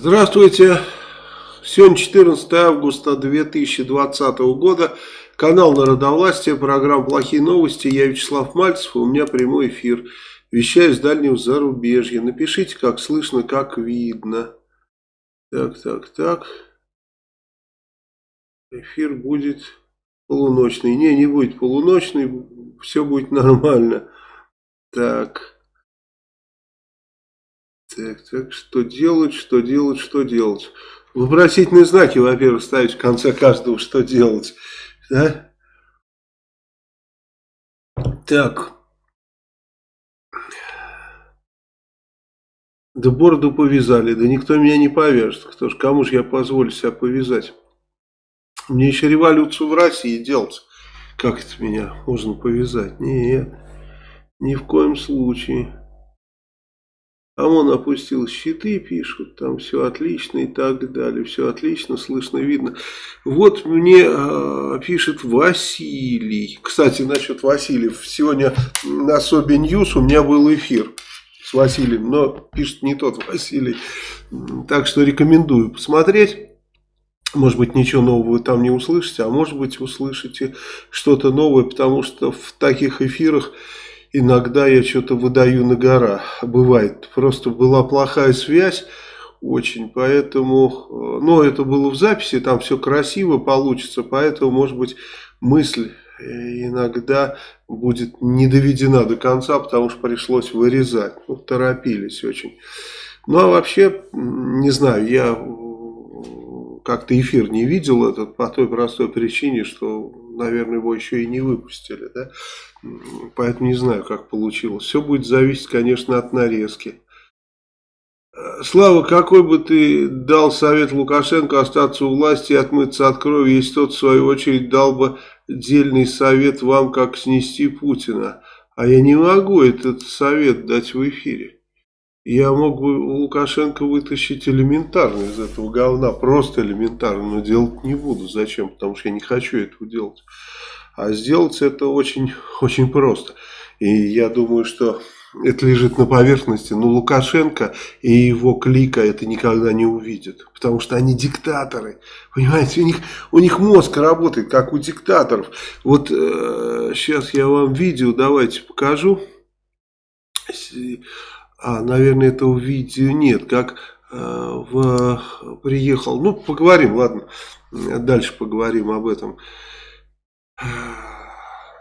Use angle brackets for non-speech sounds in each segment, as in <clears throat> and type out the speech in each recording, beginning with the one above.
Здравствуйте. Сегодня 14 августа 2020 года. Канал Народовластия, программа «Плохие новости». Я Вячеслав Мальцев, у меня прямой эфир. Вещаю с дальнего зарубежья. Напишите, как слышно, как видно. Так, так, так. Эфир будет полуночный. Не, не будет полуночный. Все будет нормально. Так. Так, так, что делать, что делать, что делать? Вопросительные знаки, во-первых, ставить в конце каждого, что делать. Да? Так. Да бороду повязали, да никто меня не повяжет. Кто ж, кому же я позволю себя повязать? Мне еще революцию в России делать. Как это меня можно повязать? Нет, ни в коем случае. А он опустил щиты, пишут, там все отлично и так далее, все отлично, слышно, видно. Вот мне э, пишет Василий. Кстати, насчет Васильев. Сегодня на Sobi News у меня был эфир с Василием, но пишет не тот Василий. Так что рекомендую посмотреть. Может быть, ничего нового вы там не услышите, а может быть, услышите что-то новое, потому что в таких эфирах иногда я что-то выдаю на гора. Бывает. Просто была плохая связь очень, поэтому, э, но это было в записи, там все красиво получится, поэтому, может быть, мысль э, иногда будет не доведена до конца, потому что пришлось вырезать. Ну, торопились очень. Ну, а вообще, не знаю, я как-то эфир не видел этот по той простой причине, что, наверное, его еще и не выпустили, да? Поэтому не знаю, как получилось. Все будет зависеть, конечно, от нарезки. Слава, какой бы ты дал совет Лукашенко остаться у власти и отмыться от крови, если тот, в свою очередь, дал бы дельный совет вам, как снести Путина? А я не могу этот совет дать в эфире. Я мог бы у Лукашенко вытащить элементарно из этого говна, просто элементарно, но делать не буду. Зачем? Потому что я не хочу этого делать. А сделать это очень, <laughs> очень просто. И я думаю, что это лежит на поверхности. Но Лукашенко и его клика это никогда не увидят. Потому что они диктаторы. Понимаете, у них, у них мозг работает, как у диктаторов. Вот э, сейчас я вам видео давайте покажу. А, наверное, этого видео нет. Как э, в, приехал. Ну, поговорим, ладно. Дальше поговорим об этом.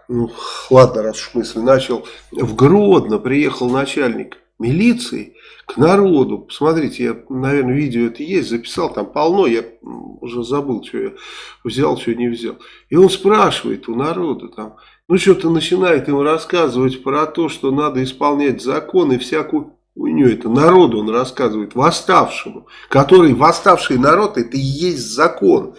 Ну, ладно, раз уж мысль начал. В Гродно приехал начальник милиции к народу. Посмотрите, я, наверное, видео это есть, записал, там полно, я уже забыл, что я взял, что не взял. И он спрашивает у народа там, ну, что-то начинает им рассказывать про то, что надо исполнять закон и всякую хуйню. Это народу он рассказывает, восставшему. Который, восставший народ, это и есть закон.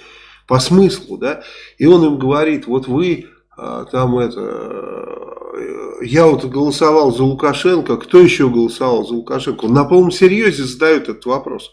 По смыслу, да. И он им говорит, вот вы а, там это... Э, я вот голосовал за Лукашенко, кто еще голосовал за Лукашенко? Он на полном серьезе задает этот вопрос.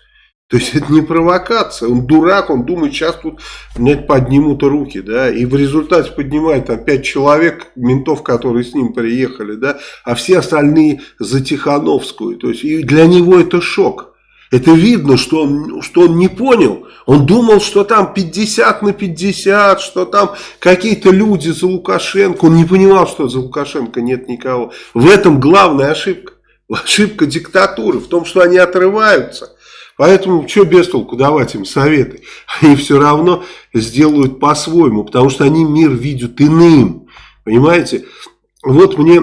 То есть это не провокация, он дурак, он думает, сейчас тут нет, поднимут руки, да, и в результате поднимает там пять человек, ментов, которые с ним приехали, да, а все остальные за Тихановскую, то есть и для него это шок. Это видно, что он, что он не понял. Он думал, что там 50 на 50, что там какие-то люди за Лукашенко. Он не понимал, что за Лукашенко нет никого. В этом главная ошибка. Ошибка диктатуры в том, что они отрываются Поэтому что без толку давать им советы? Они все равно сделают по-своему, потому что они мир видят иным. Понимаете? Вот мне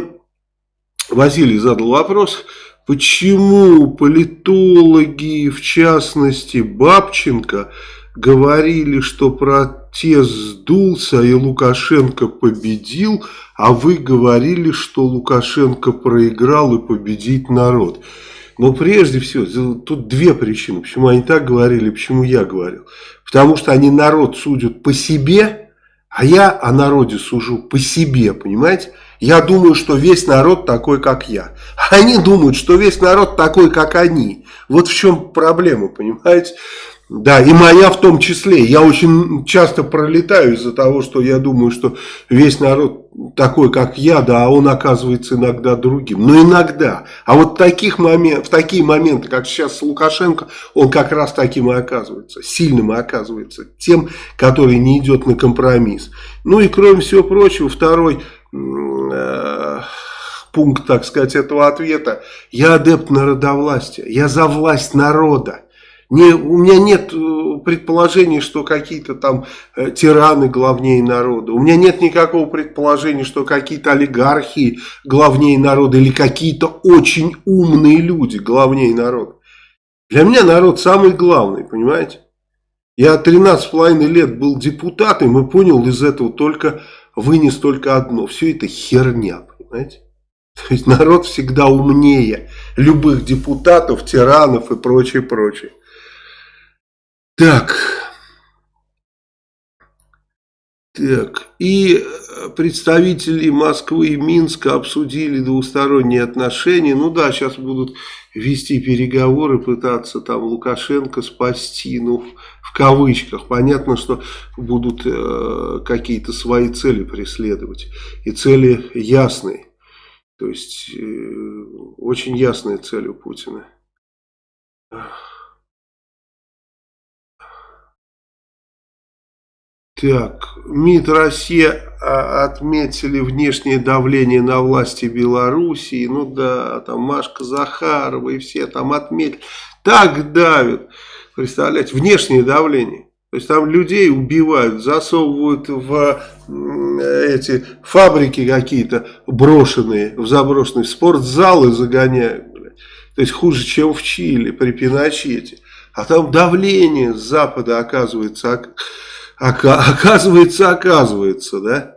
Василий задал вопрос, почему политологи, в частности Бабченко, говорили, что протест сдулся и Лукашенко победил, а вы говорили, что Лукашенко проиграл и победить народ. Но прежде всего, тут две причины, почему они так говорили, почему я говорил. Потому что они народ судят по себе, а я о народе сужу по себе, понимаете? Я думаю, что весь народ такой, как я. Они думают, что весь народ такой, как они. Вот в чем проблема, понимаете? Да, и моя в том числе. Я очень часто пролетаю из-за того, что я думаю, что весь народ такой, как я, да, а он оказывается иногда другим. Но иногда. А вот таких момент, в такие моменты, как сейчас с Лукашенко, он как раз таким и оказывается. Сильным и оказывается. Тем, который не идет на компромисс. Ну и кроме всего прочего, второй э, пункт, так сказать, этого ответа. Я адепт народовластия. Я за власть народа. Не, у меня нет э, предположений, что какие-то там э, тираны главнее народа. У меня нет никакого предположения, что какие-то олигархи главнее народа или какие-то очень умные люди главнее народа. Для меня народ самый главный, понимаете? Я 13,5 лет был депутатом и понял из этого только, вынес только одно. Все это херня, понимаете? <laughs> То есть народ всегда умнее любых депутатов, тиранов и прочее, прочее. Так. Так. И представители Москвы и Минска обсудили двусторонние отношения. Ну да, сейчас будут вести переговоры, пытаться там Лукашенко спасти, ну, в кавычках. Понятно, что будут э, какие-то свои цели преследовать. И цели ясные. То есть, э, очень ясная цель у Путина. Так, МИД России а, отметили внешнее давление на власти Белоруссии. Ну да, там Машка Захарова и все там отметили. Так давят. Представляете, внешнее давление. То есть там людей убивают, засовывают в эти фабрики какие-то брошенные, в заброшенные спортзалы загоняют. То есть хуже, чем в Чили при Пиночете. А там давление с Запада оказывается <laughs> Оказывается, оказывается, да?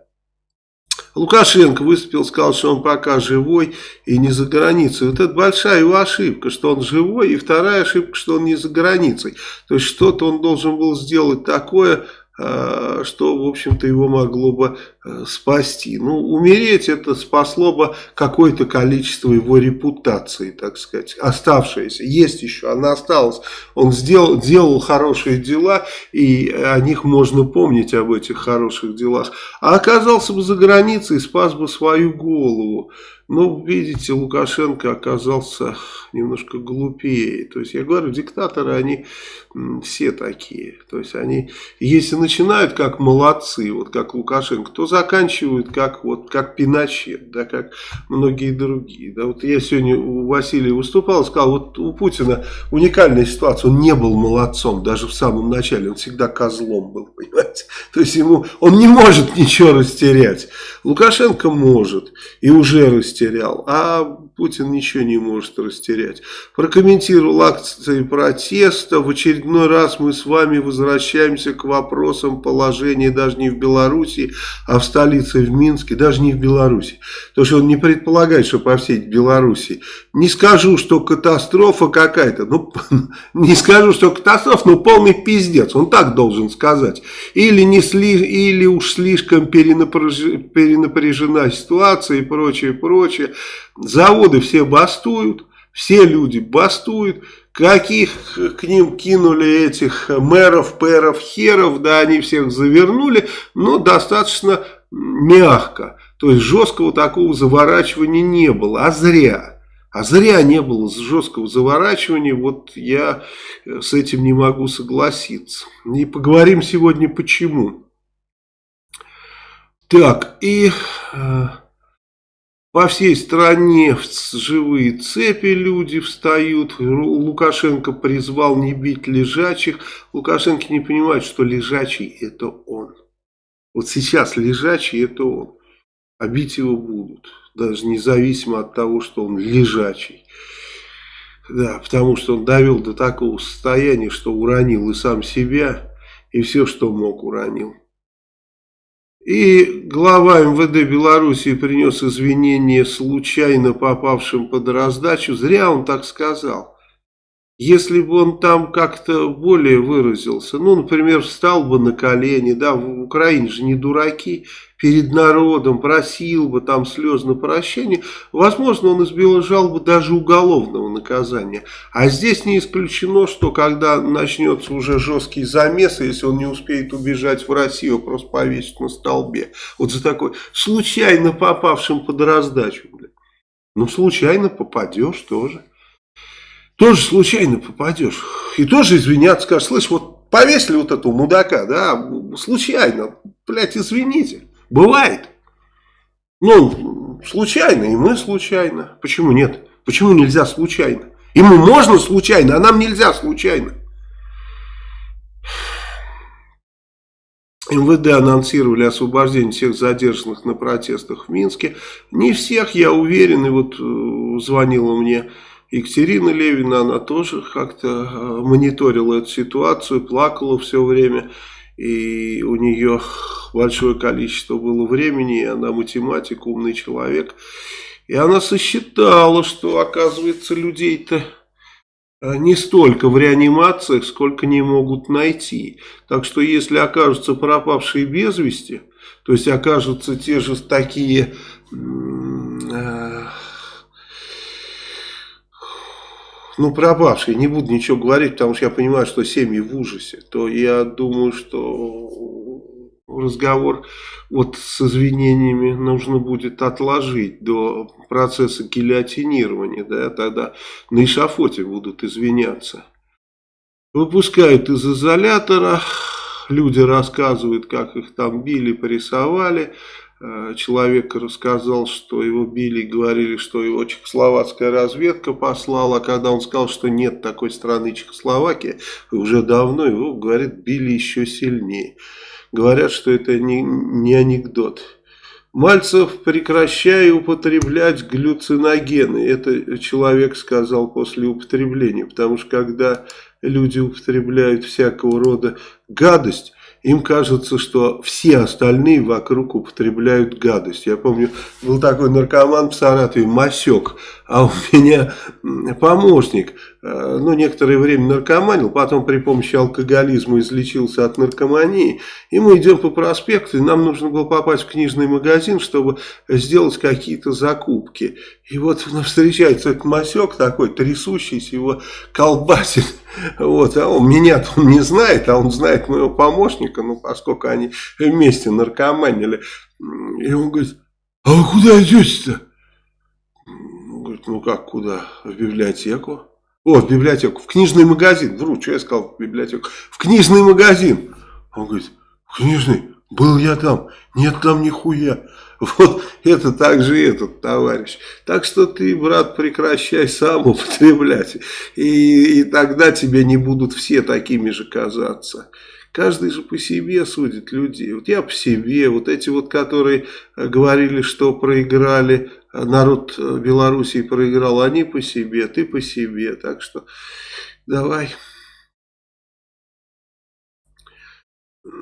Лукашенко выступил, сказал, что он пока живой и не за границей. Вот это большая его ошибка, что он живой, и вторая ошибка, что он не за границей. То есть что-то он должен был сделать такое, что, в общем-то, его могло бы э, спасти. Ну, умереть это спасло бы какое-то количество его репутации, так сказать, оставшееся. Есть еще, она осталась. Он сделал, делал хорошие дела, и о них можно помнить, об этих хороших делах. А оказался бы за границей спас бы свою голову. Ну, видите, Лукашенко оказался немножко глупее. То есть, я говорю, диктаторы, они все такие. То есть, они, если начинают как молодцы, вот как Лукашенко, то заканчивают как, вот, как Пиночет, да, как многие другие. Да, вот я сегодня у Василия выступал, сказал, вот у Путина уникальная ситуация, он не был молодцом, даже в самом начале, он всегда козлом был, <laughs> понимаете. То есть, ему, он не может ничего растерять. Лукашенко может и уже растерял а Путин ничего не может растерять. Прокомментировал акции протеста. В очередной раз мы с вами возвращаемся к вопросам положения даже не в Беларуси, а в столице в Минске, даже не в Беларуси. То что он не предполагает, что по всей Беларуси. Не скажу, что катастрофа какая-то. Ну, <laughs> не скажу, что катастрофа, но полный пиздец. Он так должен сказать. Или, не сли, или уж слишком перенапряжена ситуация и прочее, прочее. Заводы все бастуют, все люди бастуют. Каких к ним кинули этих мэров, пэров, херов, да, они всех завернули, но достаточно мягко. То есть жесткого такого заворачивания не было, а зря. А зря не было жесткого заворачивания, вот я с этим не могу согласиться. И поговорим сегодня почему. Так, и... Э, по всей стране живые цепи люди встают. Лукашенко призвал не бить лежачих. Лукашенко не понимает, что лежачий это он. Вот сейчас лежачий это он. А бить его будут. Даже независимо от того, что он лежачий. Да, потому что он довел до такого состояния, что уронил и сам себя, и все, что мог, уронил. И глава МВД Белоруссии принес извинения случайно попавшим под раздачу. Зря он так сказал. Если бы он там как-то более выразился, ну, например, встал бы на колени, да, в Украине же не дураки, перед народом просил бы там слезно прощения, возможно, он избежал бы даже уголовного наказания. А здесь не исключено, что когда начнется уже жесткий замес, если он не успеет убежать в Россию, просто повесить на столбе. Вот за такой случайно попавшим под раздачу. Ну, случайно попадешь тоже тоже случайно попадешь. И тоже извиняться, скажешь, слышь, вот повесили вот этого мудака, да, случайно, блядь, извините, бывает. Ну, случайно, и мы случайно. Почему нет? Почему нельзя случайно? Ему можно случайно, а нам нельзя случайно. МВД анонсировали освобождение всех задержанных на протестах в Минске. Не всех, я уверен, и вот э, звонила мне Екатерина Левина, она тоже как-то э, мониторила эту ситуацию, плакала все время. И у нее большое количество было времени, и она математик, умный человек. И она сосчитала, что, оказывается, людей-то э, не столько в реанимациях, сколько не могут найти. Так что, если окажутся пропавшие без вести, то есть окажутся те же такие... Э, ну, пропавшие, не буду ничего говорить, потому что я понимаю, что семьи в ужасе, то я думаю, что разговор вот с извинениями нужно будет отложить до процесса гильотинирования, да, тогда на эшафоте будут извиняться. Выпускают из изолятора, люди рассказывают, как их там били, порисовали, Э, человек рассказал, что его били и говорили, что его чехословацкая разведка послала. Когда он сказал, что нет такой страны Чехословакия, уже давно его, говорит, били еще сильнее. Говорят, что это не, не анекдот. Мальцев, прекращай употреблять глюциногены. Это человек сказал после употребления. Потому что когда люди употребляют всякого рода гадость, им кажется, что все остальные вокруг употребляют гадость. Я помню, был такой наркоман в Саратове, Масек, а у меня помощник, ну, некоторое время наркоманил, потом при помощи алкоголизма излечился от наркомании, и мы идем по проспекту, и нам нужно было попасть в книжный магазин, чтобы сделать какие-то закупки. И вот <laughs> встречается этот Масек такой, трясущийся, его колбасит. <laughs> Вот, а он меня <laughs> он не знает, а он знает моего помощника, ну, поскольку они вместе наркоманили. И он говорит, а вы куда идете-то? Говорит, ну как, куда? В библиотеку. О, в библиотеку, в книжный магазин. Вру, что я сказал в библиотеку? В книжный магазин. Он говорит, книжный? Был я там. Нет там нихуя. <laughs> Вот это также этот товарищ. Так что ты, брат, прекращай сам употреблять. И, и тогда тебе не будут все такими же казаться. Каждый же по себе судит людей. Вот я по себе, вот эти вот, которые говорили, что проиграли, народ Белоруссии проиграл, они по себе, ты по себе. Так что давай...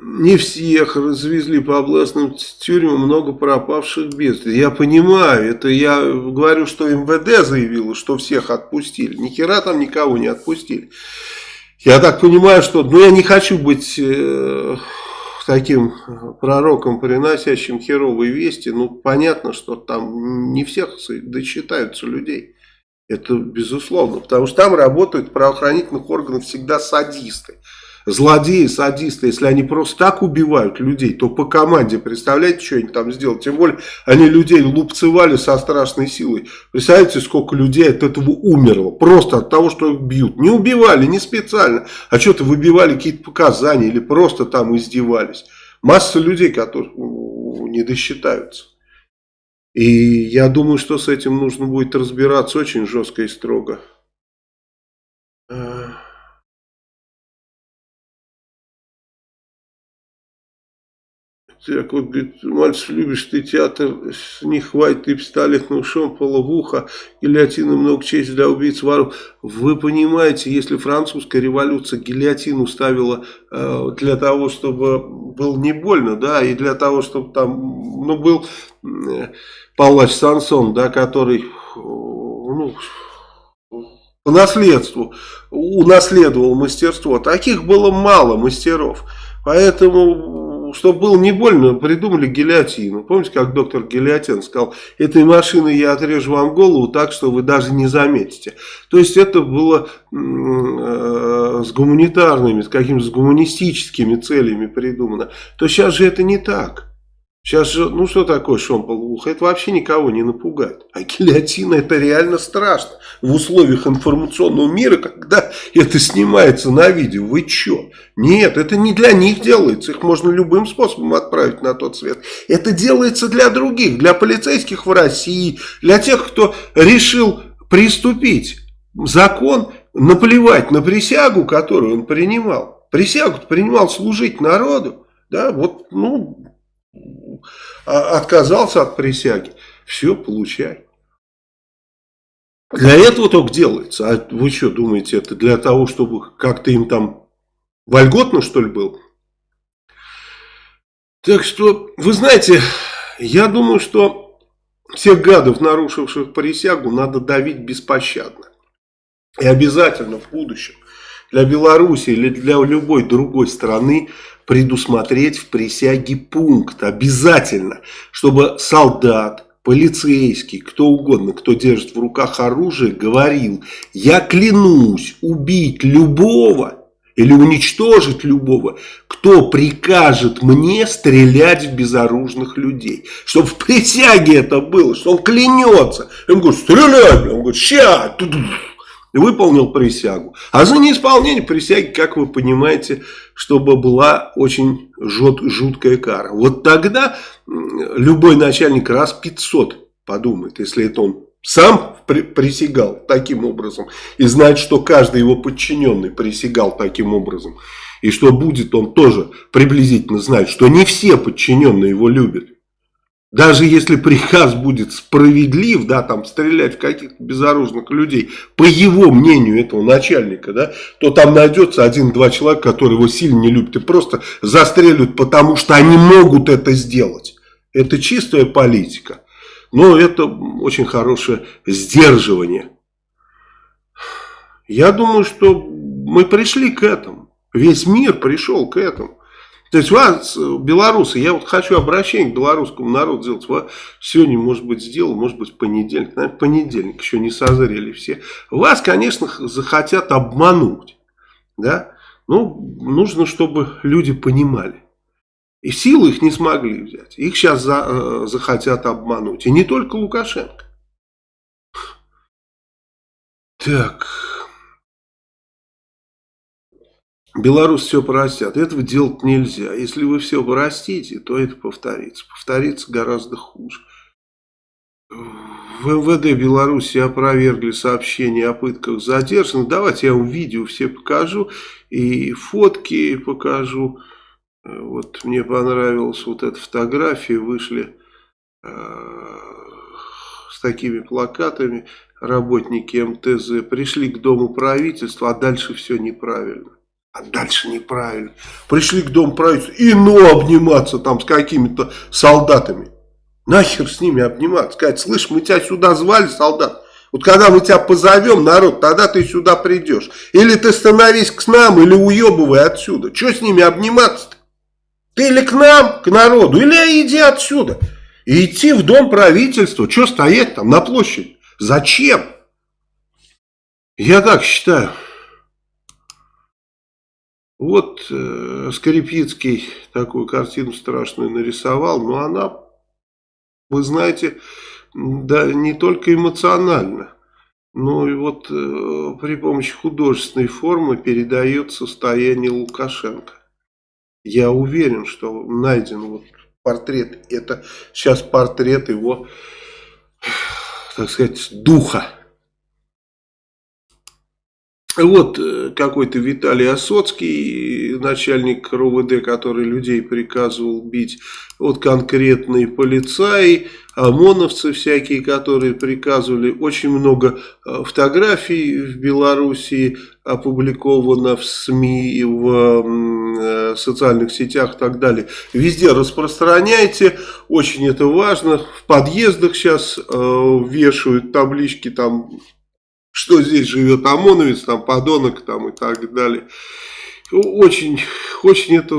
не всех развезли по областным тюрьмам, много пропавших без Я понимаю, это я говорю, что МВД заявило, что всех отпустили. Ни хера там никого не отпустили. Я так понимаю, что, ну я не хочу быть э, таким пророком, приносящим херовые вести. Ну понятно, что там не всех досчитаются людей. Это безусловно, потому что там работают правоохранительных органов всегда садисты злодеи, садисты, если они просто так убивают людей, то по команде, представляете, что они там сделали? Тем более, они людей лупцевали со страшной силой. Представляете, сколько людей от этого умерло? Просто от того, что их бьют. Не убивали, не специально, а что-то выбивали какие-то показания или просто там издевались. Масса людей, которые не досчитаются. И я думаю, что с этим нужно будет разбираться очень жестко и строго. Так вот, говорит, мальчик, любишь ты театр, не хватит и пистолетного шомпола в ухо, гильотины много честь для убийц воров. Вы понимаете, если французская революция гильотину ставила э, для того, чтобы было не больно, да, и для того, чтобы там, ну, был э, палач Сансон, да, который, ну, по наследству унаследовал мастерство. Таких было мало мастеров. Поэтому, чтобы было не больно, придумали гильотину. Помните, как доктор Гильотин сказал, этой машиной я отрежу вам голову так, что вы даже не заметите. То есть это было э, с гуманитарными, с какими-то гуманистическими целями придумано. То сейчас же это не так. Сейчас же, ну что такое шомполуха? Это вообще никого не напугает. А гильотина это реально страшно. В условиях информационного мира, когда это снимается на видео. Вы что? Нет, это не для них делается. Их можно любым способом отправить на тот свет. Это делается для других. Для полицейских в России. Для тех, кто решил приступить. Закон наплевать на присягу, которую он принимал. Присягу принимал служить народу. Да, вот, ну, отказался от присяги, все, получай. Для этого только делается. А вы что думаете, это для того, чтобы как-то им там вольготно, что ли, был? Так что, вы знаете, я думаю, что всех гадов, нарушивших присягу, надо давить беспощадно. И обязательно в будущем для Беларуси или для любой другой страны предусмотреть в присяге пункт обязательно, чтобы солдат, полицейский, кто угодно, кто держит в руках оружие, говорил, я клянусь убить любого или уничтожить любого, кто прикажет мне стрелять в безоружных людей. Чтобы в присяге это было, что он клянется. Он говорит, стреляй, он говорит, ща, выполнил присягу. А за неисполнение присяги, как вы понимаете, чтобы была очень жут, жуткая кара. Вот тогда любой начальник раз 500 подумает, если это он сам присягал таким образом и знает, что каждый его подчиненный присягал таким образом. И что будет, он тоже приблизительно знает, что не все подчиненные его любят. Даже если приказ будет справедлив, да, там стрелять в каких-то безоружных людей, по его мнению этого начальника, да, то там найдется один-два человека, которые его сильно не любят и просто застрелят, потому что они могут это сделать. Это чистая политика. Но это очень хорошее сдерживание. Я думаю, что мы пришли к этому. Весь мир пришел к этому. То есть вас, белорусы, я вот хочу обращение к белорусскому народу сделать. Вас сегодня, может быть, сделал, может быть, понедельник. Наверное, понедельник, еще не созрели все. Вас, конечно, захотят обмануть. Да? Ну, нужно, чтобы люди понимали. И силы их не смогли взять. Их сейчас за, э, захотят обмануть. И не только Лукашенко. Так... Беларусь все простят. Этого делать нельзя. Если вы все простите, то это повторится. Повторится гораздо хуже. В МВД Беларуси опровергли сообщение о пытках задержанных. Давайте я вам видео все покажу. И фотки покажу. Вот мне понравилась вот эта фотография. Вышли э, с такими плакатами работники МТЗ. Пришли к Дому правительства, а дальше все неправильно. А дальше неправильно. Пришли к дому правительства и ну обниматься там с какими-то солдатами. Нахер с ними обниматься. Сказать, слышь, мы тебя сюда звали, солдат. Вот когда мы тебя позовем, народ, тогда ты сюда придешь. Или ты становись к нам, или уебывай отсюда. Что с ними обниматься-то? Ты или к нам, к народу, или иди отсюда. И идти в дом правительства. Что стоять там на площади? Зачем? Я так считаю. Вот э, Скрипицкий такую картину страшную нарисовал, но она, вы знаете, да не только эмоционально, но и вот э, при помощи художественной формы передает состояние Лукашенко. Я уверен, что найден вот портрет, это сейчас портрет его, так сказать, духа. Вот э, какой-то Виталий Осоцкий, начальник РУВД, который людей приказывал бить. Вот конкретные полицаи, ОМОНовцы всякие, которые приказывали. Очень много э, фотографий в Белоруссии опубликовано в СМИ, в э, социальных сетях и так далее. Везде распространяйте, очень это важно. В подъездах сейчас вешают таблички там что здесь живет ОМОНовец, там подонок там и так далее. Очень, очень это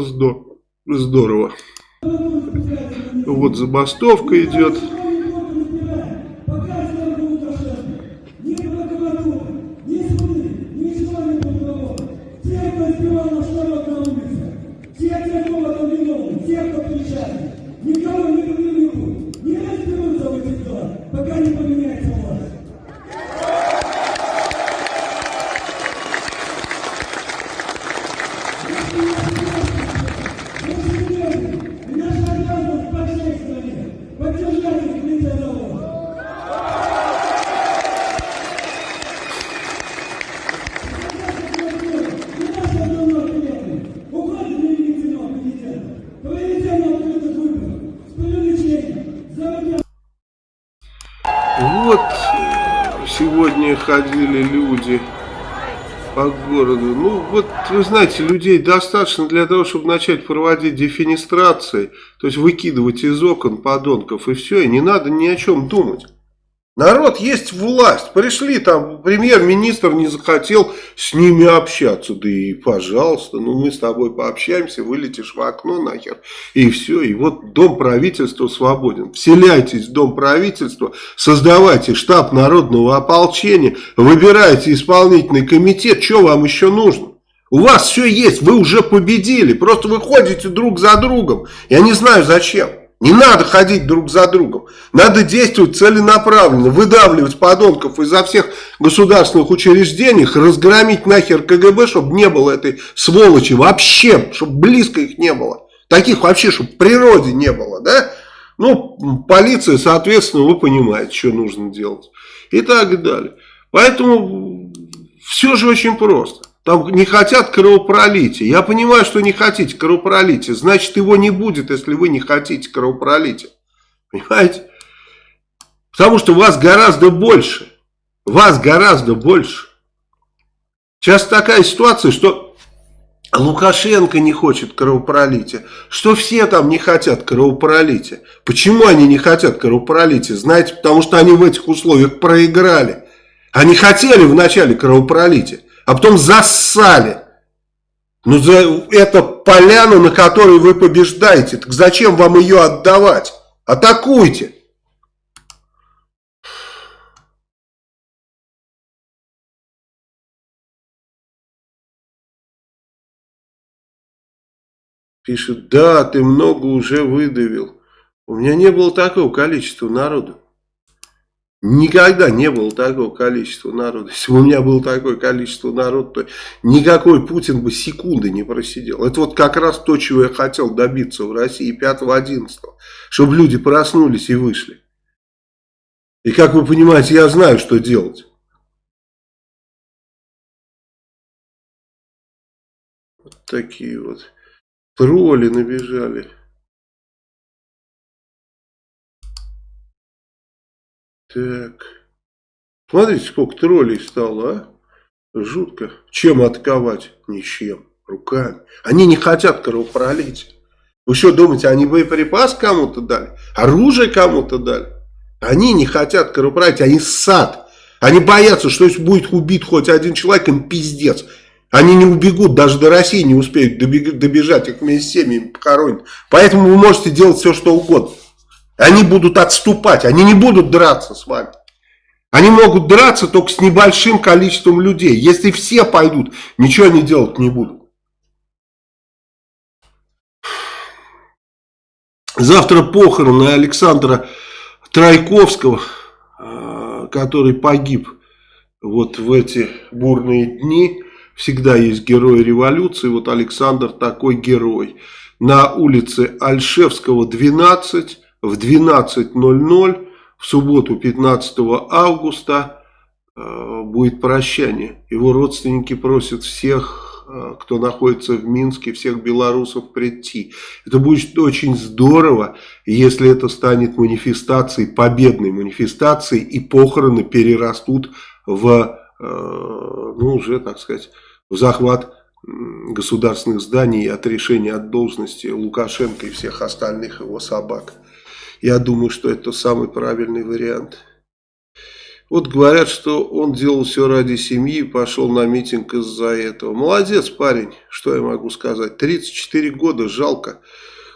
здорово. Вот забастовка идет. Городу. Ну, вот, вы знаете, людей достаточно для того, чтобы начать проводить дефинистрации, то есть выкидывать из окон подонков, и все, и не надо ни о чем думать. Народ есть власть. Пришли там, премьер-министр не захотел с ними общаться. Да и пожалуйста, ну мы с тобой пообщаемся, вылетишь в окно нахер. И все. И вот дом правительства свободен. Вселяйтесь в дом правительства, создавайте штаб народного ополчения, выбирайте исполнительный комитет. Что вам еще нужно? У вас все есть, вы уже победили. Просто вы ходите друг за другом. Я не знаю зачем. Не надо ходить друг за другом. Надо действовать целенаправленно, выдавливать подонков изо всех государственных учреждений, разгромить нахер КГБ, чтобы не было этой сволочи вообще, чтобы близко их не было. Таких вообще, чтобы в природе не было, да? Ну, полиция, соответственно, вы понимаете, что нужно делать. И так далее. Поэтому все же очень просто. Там не хотят кровопролития. Я понимаю, что не хотите кровопролития. Значит, его не будет, если вы не хотите кровопролития. Понимаете? Потому что вас гораздо больше. Вас гораздо больше. Сейчас такая ситуация, что Лукашенко не хочет кровопролития, что все там не хотят кровопролития. Почему они не хотят кровопролития? Знаете, потому что они в этих условиях проиграли. Они хотели вначале кровопролития а потом зассали. Ну, за, это поляна, на которой вы побеждаете. Так зачем вам ее отдавать? Атакуйте. Пишет, да, ты много уже выдавил. У меня не было такого количества народу. Никогда не было такого количества народа. Если бы у меня было такое количество народа, то никакой Путин бы секунды не просидел. Это вот как раз то, чего я хотел добиться в России 5-11. Чтобы люди проснулись и вышли. И как вы понимаете, я знаю, что делать. Вот такие вот тролли набежали. Так. Смотрите, сколько троллей стало, а? Жутко. Чем атаковать? Ничем. Руками. Они не хотят кровопролития. Вы что думаете, они боеприпас кому-то дали? Оружие кому-то дали? Они не хотят кровопролития, они сад. Они боятся, что если будет убит хоть один человек, им пиздец. Они не убегут, даже до России не успеют добежать, их вместе с семьями похоронят. Поэтому вы можете делать все, что угодно. Они будут отступать, они не будут драться с вами. Они могут драться только с небольшим количеством людей. Если все пойдут, ничего они делать не будут. Завтра похороны Александра Тройковского, а, который погиб вот в эти бурные дни. Всегда есть герои революции, вот Александр такой герой. На улице Альшевского, 12, в 12.00 в субботу 15 августа э, будет прощание. Его родственники просят всех, э, кто находится в Минске, всех белорусов прийти. Это будет очень здорово, если это станет манифестацией, победной манифестацией, и похороны перерастут в, э, ну уже, так сказать, в захват государственных зданий и отрешение от должности Лукашенко и всех остальных его собак. Я думаю, что это самый правильный вариант. Вот говорят, что он делал все ради семьи, пошел на митинг из-за этого. Молодец парень, что я могу сказать. 34 года, жалко.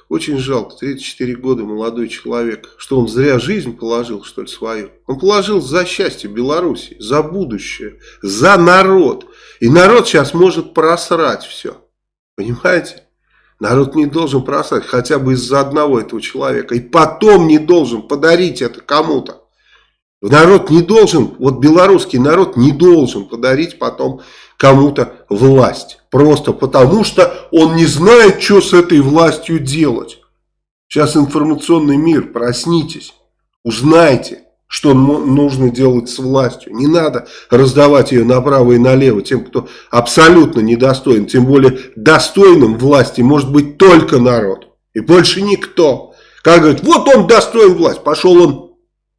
Очень жалко, 34 года молодой человек. Что он зря жизнь положил, что ли, свою? Он положил за счастье Беларуси, за будущее, за народ. И народ сейчас может просрать все. Понимаете? Народ не должен просрать хотя бы из-за одного этого человека. И потом не должен подарить это кому-то. Народ не должен, вот белорусский народ не должен подарить потом кому-то власть. Просто потому, что он не знает, что с этой властью делать. Сейчас информационный мир, проснитесь, узнайте, что нужно делать с властью. Не надо раздавать ее направо и налево тем, кто абсолютно недостоин. Тем более достойным власти может быть только народ. И больше никто. Как говорит, вот он достоин власти, пошел он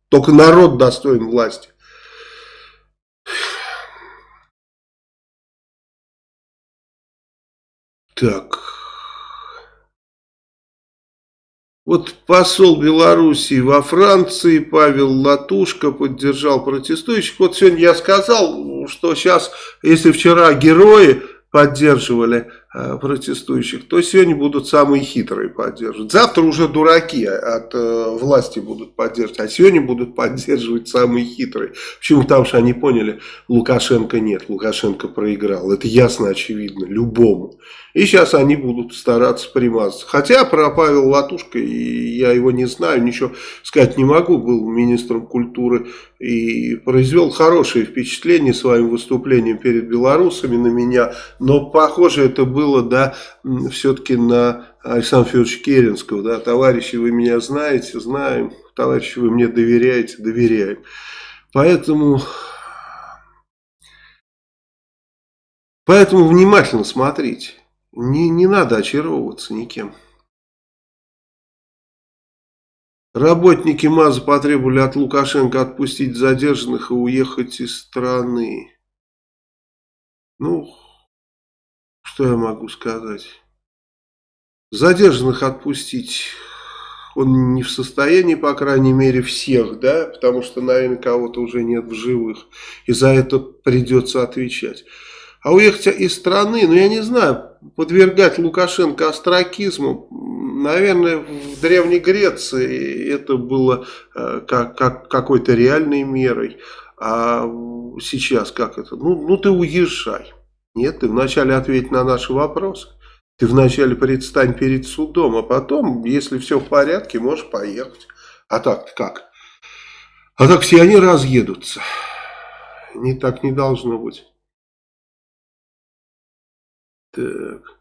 только народ достоин власти. Так. Вот посол Белоруссии во Франции Павел Латушко поддержал протестующих. Вот сегодня я сказал, что сейчас, если вчера герои поддерживали протестующих, то сегодня будут самые хитрые поддерживать. Завтра уже дураки от э, власти будут поддерживать, а сегодня будут поддерживать самые хитрые. Почему? Потому что они поняли, Лукашенко нет, Лукашенко проиграл. Это ясно, очевидно, любому. И сейчас они будут стараться примазаться. Хотя про Павел Латушка, я его не знаю, ничего сказать не могу, был министром культуры и произвел хорошее впечатление своим выступлением перед белорусами на меня. Но похоже это было, да, все-таки на Александра Федоровича Керенского. Да, товарищи, вы меня знаете, знаем, товарищи, вы мне доверяете, доверяем. Поэтому... Поэтому внимательно смотрите. Не, не надо очаровываться никем. Работники МАЗа потребовали от Лукашенко отпустить задержанных и уехать из страны. Ну, что я могу сказать? Задержанных отпустить он не в состоянии, по крайней мере, всех, да, потому что, наверное, кого-то уже нет в живых, и за это придется отвечать. А уехать из страны, ну я не знаю, подвергать Лукашенко остракизму, наверное, в Древней Греции это было э, как, как какой-то реальной мерой. А сейчас как это? Ну, ну ты уезжай. Нет, ты вначале ответь на наши вопросы. Ты вначале предстань перед судом, а потом, если все в порядке, можешь поехать. А так как? А так все они разъедутся. Не так не должно быть. Так.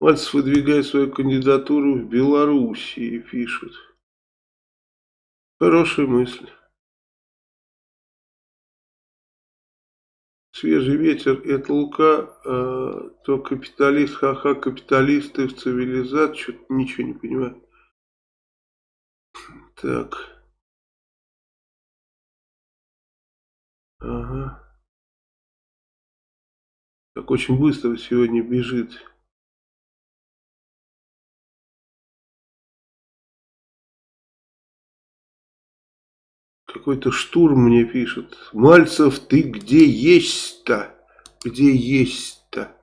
Мальцев выдвигает свою кандидатуру в Белоруссии, пишут. Хорошая мысль. Свежий ветер, это Лука, э, то капиталист, ха-ха, капиталисты в цивилизации, что-то ничего не понимаю. Так. Ага. Так очень быстро сегодня бежит. Какой-то штурм мне пишет. Мальцев, ты где есть-то? Где есть-то?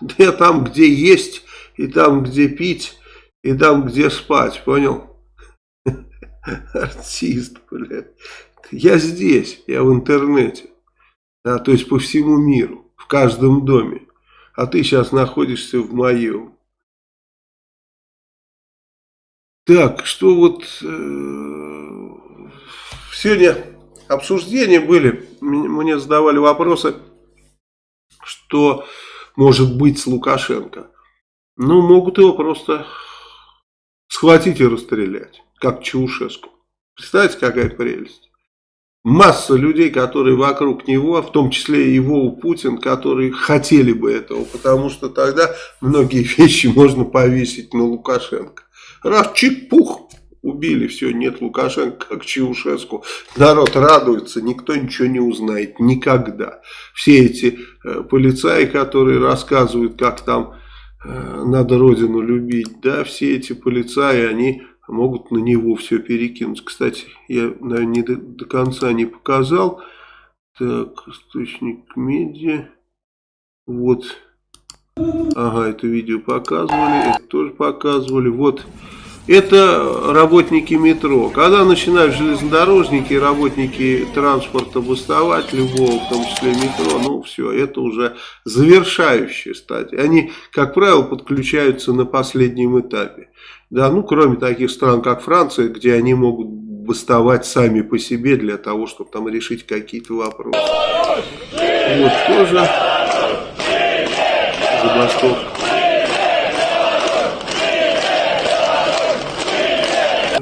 Да я там, где есть, и там, где пить, и там, где спать, понял? Артист, блядь. Я здесь, я в интернете. Да, то есть по всему миру, в каждом доме. А ты сейчас находишься в моем. Так, что вот э, сегодня обсуждения были, мне задавали вопросы, что может быть с Лукашенко. Ну, могут его просто схватить и расстрелять, как Чаушеску. Представляете, какая прелесть масса людей, которые вокруг него, в том числе и его Путин, которые хотели бы этого, потому что тогда многие <laughs> вещи можно повесить на Лукашенко. Раз чик-пух, убили, все, нет Лукашенко, как Чаушеску. Народ радуется, никто ничего не узнает, никогда. Все эти э, полицаи, которые рассказывают, как там э, надо родину любить, да, все эти полицаи, они могут на него все перекинуть. Кстати, я, наверное, не до, до конца не показал. Так, источник медиа. Вот. Ага, это видео показывали, это тоже показывали. Вот это работники метро. Когда начинают железнодорожники и работники транспорта бастовать, любого, в том числе метро, ну все, это уже завершающая стадия. Они, как правило, подключаются на последнем этапе. Да, ну кроме таких стран, как Франция, где они могут бастовать сами по себе для того, чтобы там решить какие-то вопросы. Вот тоже забастовка.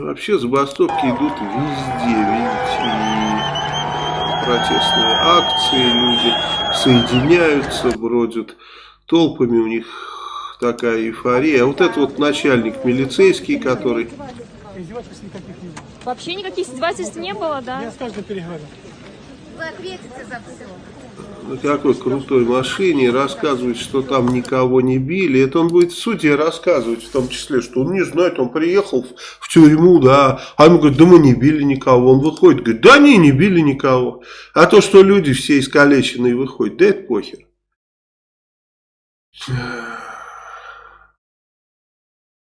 Вообще забастовки идут везде, видите, и протестные акции, люди соединяются, бродят толпами, у них такая эйфория. А вот это вот начальник милицейский, который... Вообще никаких издевательств не было, да? Я с каждым переговорю. Вы ответите за все на какой крутой машине, рассказывает, что там никого не били. Это он будет в суде рассказывать, в том числе, что он не знает, он приехал в, в тюрьму, да, а ему говорит, да мы не били никого. Он выходит, говорит, да не, не били никого. А то, что люди все искалеченные выходят, да это похер.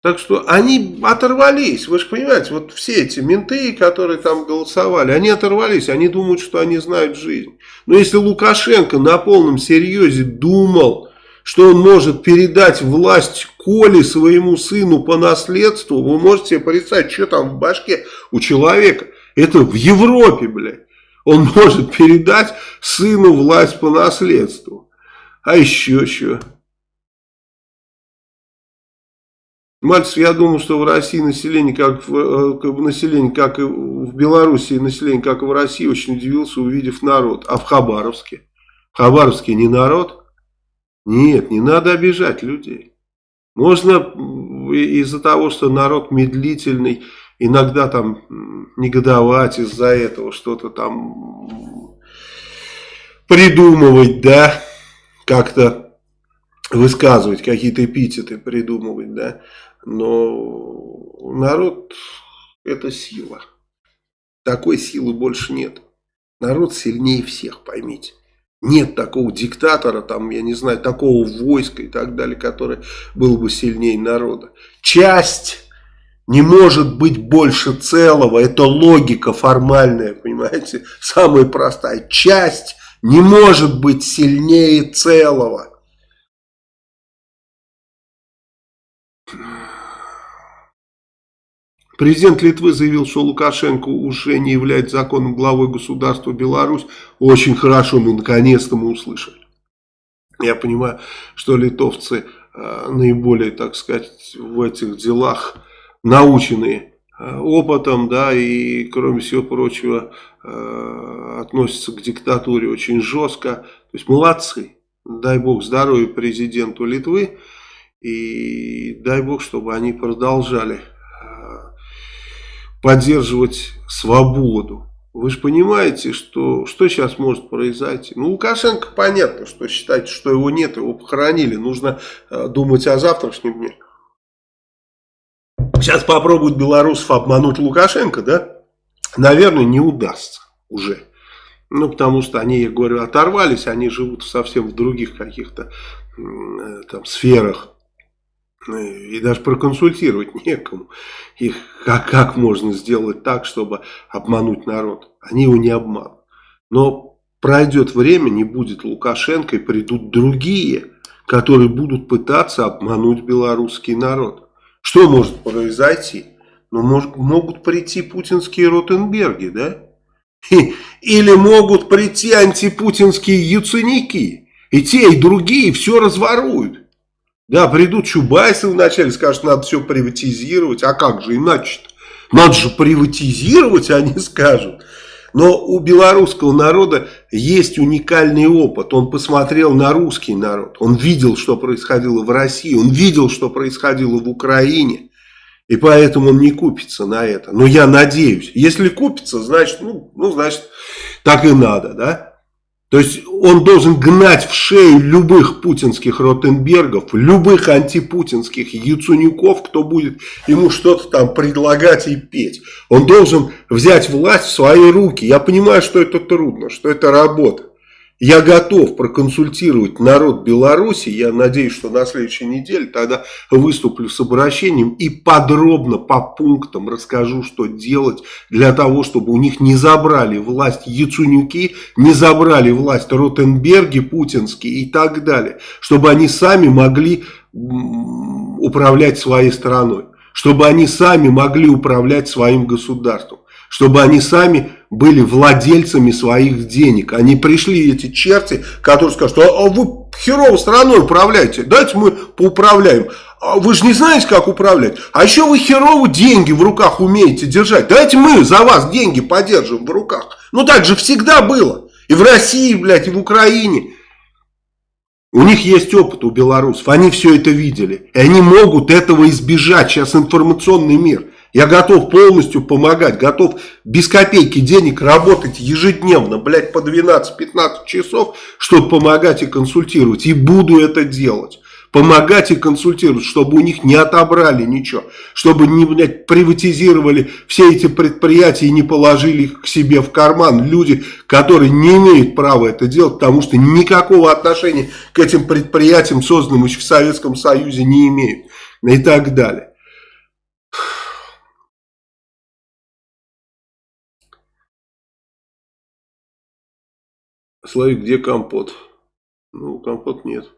Так что они оторвались, вы же понимаете, вот все эти менты, которые там голосовали, они оторвались, они думают, что они знают жизнь. Но если Лукашенко на полном серьезе думал, что он может передать власть Коле своему сыну по наследству, вы можете себе представить, что там в башке у человека. Это в Европе, блядь. Он может передать сыну власть по наследству. А еще что? Мальцев, я думаю, что в России население, как в, э, население, как и в Белоруссии, население, как и в России, очень удивился, увидев народ. А в Хабаровске? В Хабаровске не народ? Нет, не надо обижать людей. Можно из-за того, что народ медлительный, иногда там негодовать из-за этого, что-то там придумывать, да, как-то высказывать, какие-то эпитеты придумывать, да. Но народ это сила. Такой силы больше нет. Народ сильнее всех, поймите. Нет такого диктатора, там, я не знаю, такого войска и так далее, который был бы сильнее народа. Часть не может быть больше целого. Это логика формальная, понимаете? Самая простая. Часть не может быть сильнее целого. Президент Литвы заявил, что Лукашенко уже не является законным главой государства Беларусь. Очень хорошо, мы наконец-то мы услышали. Я понимаю, что литовцы э, наиболее, так сказать, в этих делах наученные э, опытом, да, и кроме всего прочего э, относятся к диктатуре очень жестко. То есть молодцы. Дай бог здоровья президенту Литвы. И дай бог, чтобы они продолжали поддерживать свободу. Вы же понимаете, что, что сейчас может произойти? Ну, Лукашенко понятно, что считать, что его нет, его похоронили. Нужно э, думать о завтрашнем дне. Сейчас попробуют белорусов обмануть Лукашенко, да? Наверное, не удастся уже. Ну, потому что они, я говорю, оторвались, они живут совсем в других каких-то э, там сферах и даже проконсультировать некому. Их как, как можно сделать так, чтобы обмануть народ. Они его не обманут. Но пройдет время, не будет Лукашенко, и придут другие, которые будут пытаться обмануть белорусский народ. Что может произойти? Ну, может, могут прийти путинские Ротенберги, да? Или могут прийти антипутинские яценики. И те, и другие все разворуют. Да, придут Чубайсы вначале, скажут, надо все приватизировать. А как же иначе-то? Надо же приватизировать, <laughs> они скажут. Но у белорусского народа есть уникальный опыт. Он посмотрел на русский народ. Он видел, что происходило в России. Он видел, что происходило в Украине. И поэтому он не купится на это. Но я надеюсь. Если купится, значит, ну, ну значит, так и надо, да? То есть он должен гнать в шею любых путинских Ротенбергов, любых антипутинских Яцунюков, кто будет ему что-то там предлагать и петь. Он должен взять власть в свои руки. Я понимаю, что это трудно, что это работа. Я готов проконсультировать народ Беларуси, я надеюсь, что на следующей неделе тогда выступлю с обращением и подробно по пунктам расскажу, что делать для того, чтобы у них не забрали власть Яцунюки, не забрали власть Ротенберги путинские и так далее. Чтобы они сами могли управлять своей страной, чтобы они сами могли управлять своим государством, чтобы они сами были владельцами своих денег. Они пришли, эти черти, которые скажут, а, а вы херово страной управляете, дайте мы поуправляем. А вы же не знаете, как управлять. А еще вы херово деньги в руках умеете держать. Давайте мы за вас деньги подержим в руках. Ну так же всегда было. И в России, блядь, и в Украине. У них есть опыт у белорусов, они все это видели. И они могут этого избежать. Сейчас информационный мир. Я готов полностью помогать, готов без копейки денег работать ежедневно, блядь, по 12-15 часов, чтобы помогать и консультировать. И буду это делать. Помогать и консультировать, чтобы у них не отобрали ничего. Чтобы не, блядь, приватизировали все эти предприятия и не положили их к себе в карман. Люди, которые не имеют права это делать, потому что никакого отношения к этим предприятиям, созданным еще в Советском Союзе, не имеют. И так далее. Славик, где компот? Ну, компот нет.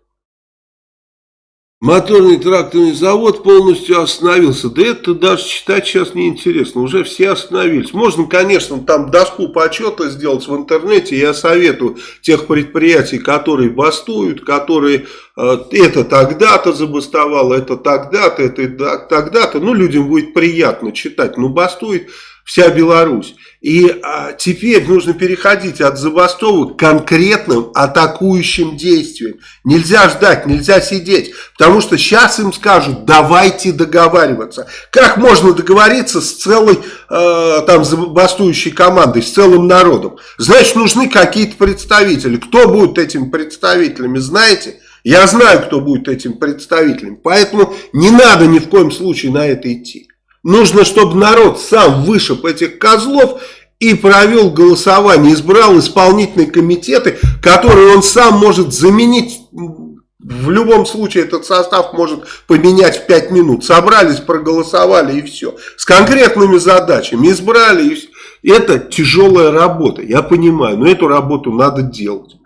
Моторный тракторный завод полностью остановился. Да это даже читать сейчас неинтересно. Уже все остановились. Можно, конечно, там доску почета сделать в интернете. Я советую тех предприятий, которые бастуют, которые э, это тогда-то забастовало, это тогда-то, это тогда-то. Ну, людям будет приятно читать. Ну, бастует вся Беларусь. И а, теперь нужно переходить от забастовок к конкретным атакующим действиям. Нельзя ждать, нельзя сидеть, потому что сейчас им скажут, давайте договариваться. Как можно договориться с целой э, там забастующей командой, с целым народом? Значит, нужны какие-то представители. Кто будет этими представителями, знаете? Я знаю, кто будет этим представителем. Поэтому не надо ни в коем случае на это идти. Нужно, чтобы народ сам вышиб этих козлов и провел голосование, избрал исполнительные комитеты, которые он сам может заменить. В любом случае этот состав может поменять в 5 минут. Собрались, проголосовали и все. С конкретными задачами избрали. И все. Это тяжелая работа, я понимаю, но эту работу надо делать.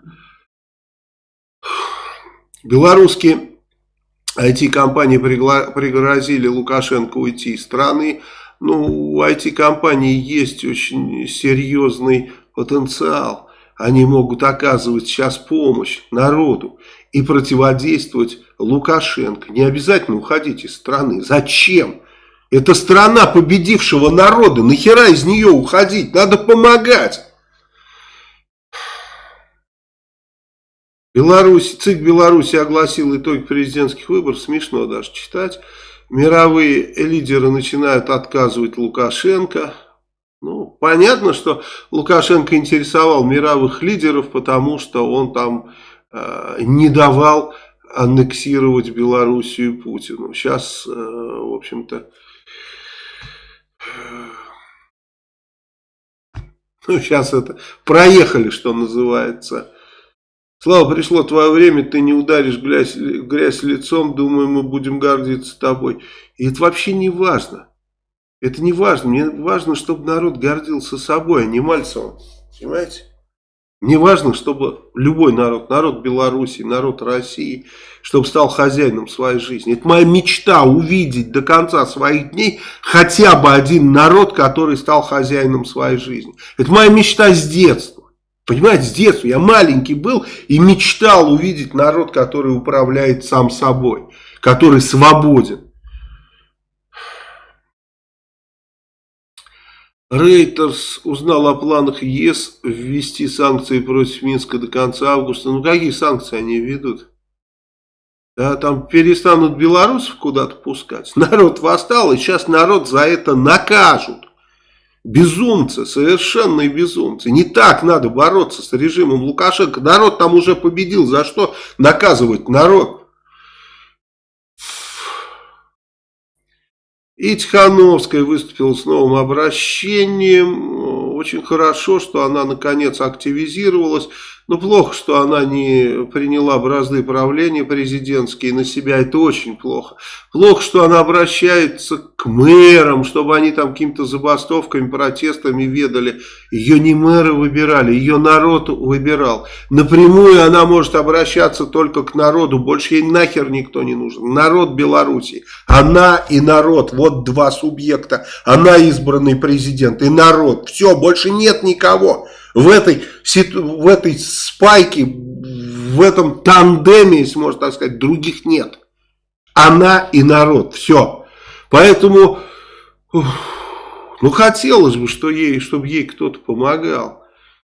Белорусские IT-компании пригрозили Лукашенко уйти из страны. Ну, у IT-компании есть очень серьезный потенциал. Они могут оказывать сейчас помощь народу и противодействовать Лукашенко. Не обязательно уходить из страны. Зачем? Это страна победившего народа. Нахера из нее уходить? Надо помогать. Беларусь, ЦИК Беларуси огласил итоги президентских выборов, смешно даже читать. Мировые лидеры начинают отказывать Лукашенко. Ну, понятно, что Лукашенко интересовал мировых лидеров, потому что он там э, не давал аннексировать Белоруссию Путину. Сейчас, э, в общем-то, ну, сейчас это проехали, что называется, Слава, пришло твое время, ты не ударишь грязь, грязь лицом, думаю, мы будем гордиться тобой. И это вообще не важно. Это не важно. Мне важно, чтобы народ гордился собой, а не Мальцевым. Понимаете? Мне важно, чтобы любой народ, народ Беларуси, народ России, чтобы стал хозяином своей жизни. Это моя мечта увидеть до конца своих дней хотя бы один народ, который стал хозяином своей жизни. Это моя мечта с детства. Понимаете, с детства я маленький был и мечтал увидеть народ, который управляет сам собой, который свободен. Рейтерс узнал о планах ЕС ввести санкции против Минска до конца августа. Ну какие санкции они ведут? Да, там перестанут белорусов куда-то пускать. Народ восстал, и сейчас народ за это накажут. Безумцы, совершенные безумцы. Не так надо бороться с режимом Лукашенко. Народ там уже победил. За что наказывать народ? И Тихановская выступила с новым обращением. Очень хорошо, что она наконец активизировалась. Но плохо, что она не приняла бразды правления президентские на себя, это очень плохо. Плохо, что она обращается к мэрам, чтобы они там какими-то забастовками, протестами ведали. Ее не мэры выбирали, ее народ выбирал. Напрямую она может обращаться только к народу, больше ей нахер никто не нужен. Народ Беларуси, она и народ, вот два субъекта. Она избранный президент и народ, все, больше нет никого в этой, в этой спайке, в этом тандеме, если можно так сказать, других нет. Она и народ, все. Поэтому, ну хотелось бы, что ей, чтобы ей кто-то помогал.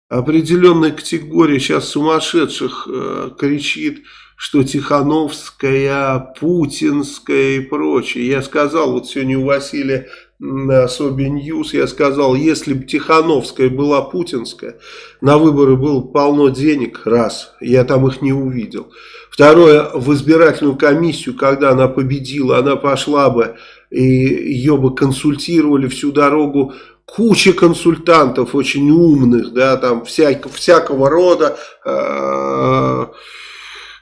Определенная категория сейчас сумасшедших э, кричит, что Тихановская, Путинская и прочее. Я сказал вот сегодня у Василия на Sobi News я сказал, если бы Тихановская была путинская, на выборы было полно денег, раз, я там их не увидел. Второе, в избирательную комиссию, когда она победила, она пошла бы, и ее бы консультировали всю дорогу куча консультантов очень умных, да, там всяк, всякого рода, э,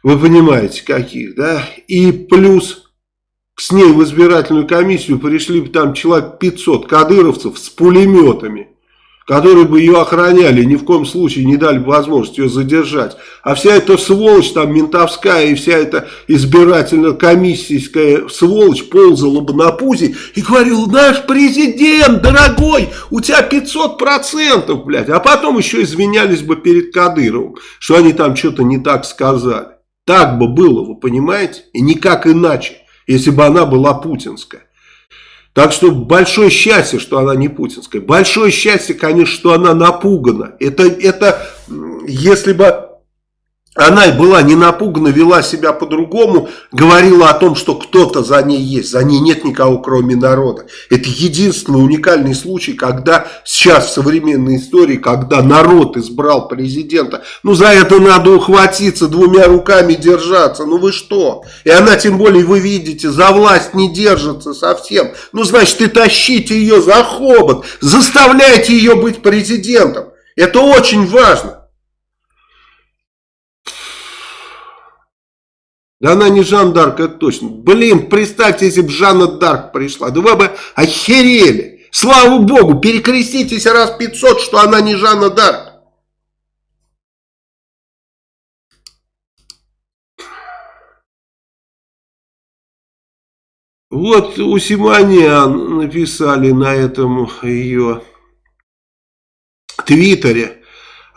вы понимаете, каких, да, и плюс с ней в избирательную комиссию пришли бы там человек 500 кадыровцев с пулеметами, которые бы ее охраняли, ни в коем случае не дали бы возможность ее задержать. А вся эта сволочь там ментовская и вся эта избирательно-комиссийская сволочь ползала бы на пузе и говорила, наш президент, дорогой, у тебя 500%, блядь. А потом еще извинялись бы перед Кадыровым, что они там что-то не так сказали. Так бы было, вы понимаете? И никак иначе если бы она была путинская. Так что большое счастье, что она не путинская. Большое счастье, конечно, что она напугана. Это, это если бы она была не напугана, вела себя по-другому, говорила о том, что кто-то за ней есть. За ней нет никого, кроме народа. Это единственный уникальный случай, когда сейчас в современной истории, когда народ избрал президента. Ну, за это надо ухватиться, двумя руками держаться. Ну, вы что? И она, тем более, вы видите, за власть не держится совсем. Ну, значит, и тащите ее за хобот, заставляйте ее быть президентом. Это очень важно. Да она не Жан Дарк, это точно. Блин, представьте, если бы Жанна Дарк пришла. Да вы бы охерели. Слава богу, перекреститесь раз 500, что она не Жанна Дарк. Вот у Симонян написали на этом ее твиттере.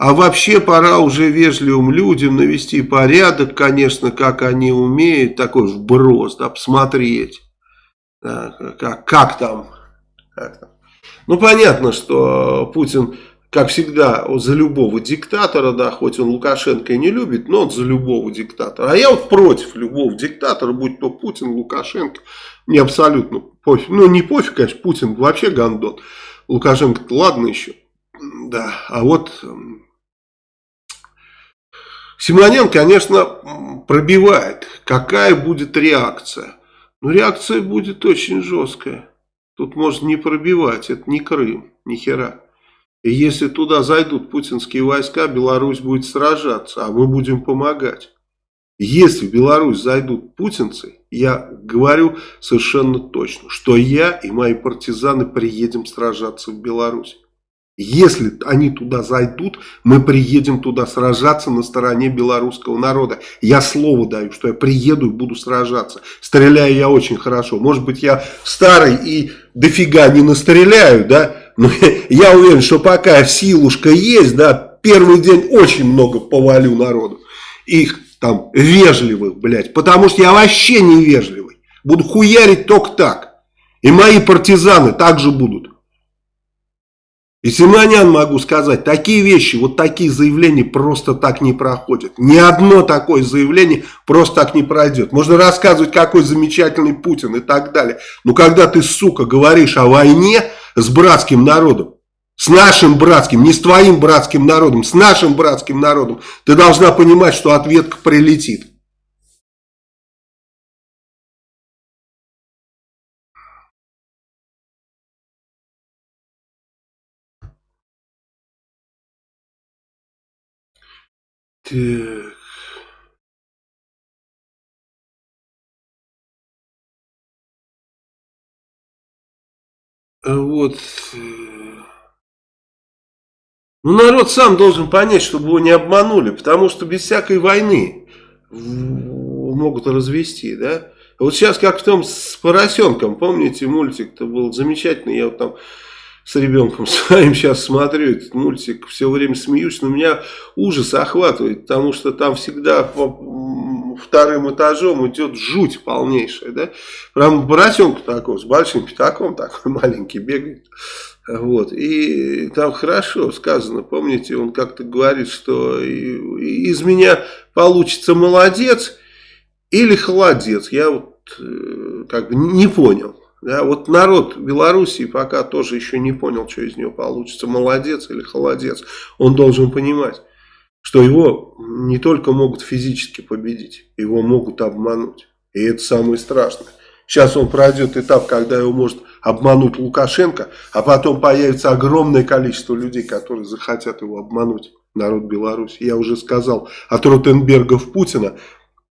А вообще пора уже вежливым людям навести порядок, конечно, как они умеют, такой вброс, да, посмотреть, да, как, как, там, как там. Ну, понятно, что Путин, как всегда, за любого диктатора, да, хоть он Лукашенко и не любит, но он за любого диктатора. А я вот против любого диктатора, будь то Путин, Лукашенко, не абсолютно пофиг. Ну, не пофиг, конечно, Путин вообще гандон. Лукашенко, ладно еще. Да, а вот Симонян, конечно, пробивает, какая будет реакция. Но реакция будет очень жесткая. Тут можно не пробивать, это не Крым, ни хера. И если туда зайдут путинские войска, Беларусь будет сражаться, а мы будем помогать. Если в Беларусь зайдут путинцы, я говорю совершенно точно, что я и мои партизаны приедем сражаться в Беларусь. Если они туда зайдут, мы приедем туда сражаться на стороне белорусского народа. Я слово даю, что я приеду и буду сражаться. Стреляю я очень хорошо. Может быть, я старый и дофига не настреляю, да? Но <laughs> я уверен, что пока силушка есть, да, первый день очень много повалю народу. Их там вежливых, блядь. Потому что я вообще не вежливый. Буду хуярить только так. И мои партизаны также будут. И Симонян могу сказать, такие вещи, вот такие заявления просто так не проходят. Ни одно такое заявление просто так не пройдет. Можно рассказывать, какой замечательный Путин и так далее. Но когда ты, сука, говоришь о войне с братским народом, С нашим братским, не с твоим братским народом, с нашим братским народом. Ты должна понимать, что ответка прилетит. Так. А вот. Э, ну, народ сам должен понять, чтобы его не обманули, потому что без всякой войны могут развести, да. Вот сейчас как в том с поросенком, помните, мультик-то был замечательный, я вот там с ребенком <laughs> своим сейчас смотрю этот мультик, все время смеюсь, но меня ужас охватывает, потому что там всегда по вторым этажом идет жуть полнейшая, да, прям поросенка такого, с большим пятаком такой <laughs> маленький бегает, вот, и там хорошо сказано, помните, он как-то говорит, что из меня получится молодец или холодец, я вот э, как бы не понял, да, вот народ Белоруссии пока тоже еще не понял, что из него получится, молодец или холодец. Он должен понимать, что его не только могут физически победить, его могут обмануть. И это самое страшное. Сейчас он пройдет этап, когда его может обмануть Лукашенко, а потом появится огромное количество людей, которые захотят его обмануть, народ Беларуси. Я уже сказал, от Ротенбергов Путина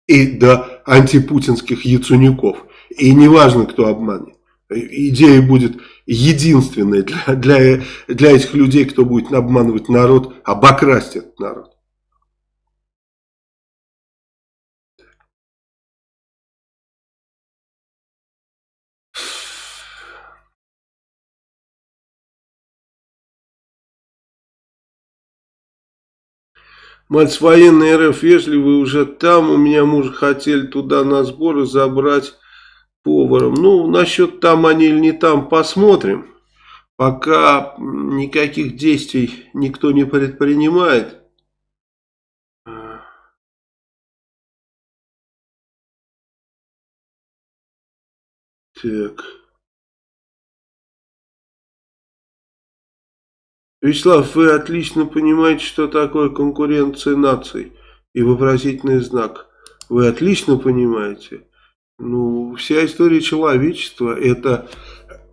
и до антипутинских яцунюков. И неважно, кто обманет идея будет единственная для, для, для этих людей, кто будет обманывать народ, обокрасть этот народ. Мать военный РФ, если вы уже там, у меня муж хотели туда на сборы забрать поваром. Ну, насчет там они или не там, посмотрим. Пока никаких действий никто не предпринимает. Так. Вячеслав, вы отлично понимаете, что такое конкуренция наций и вопросительный знак. Вы отлично понимаете. Ну, вся история человечества – это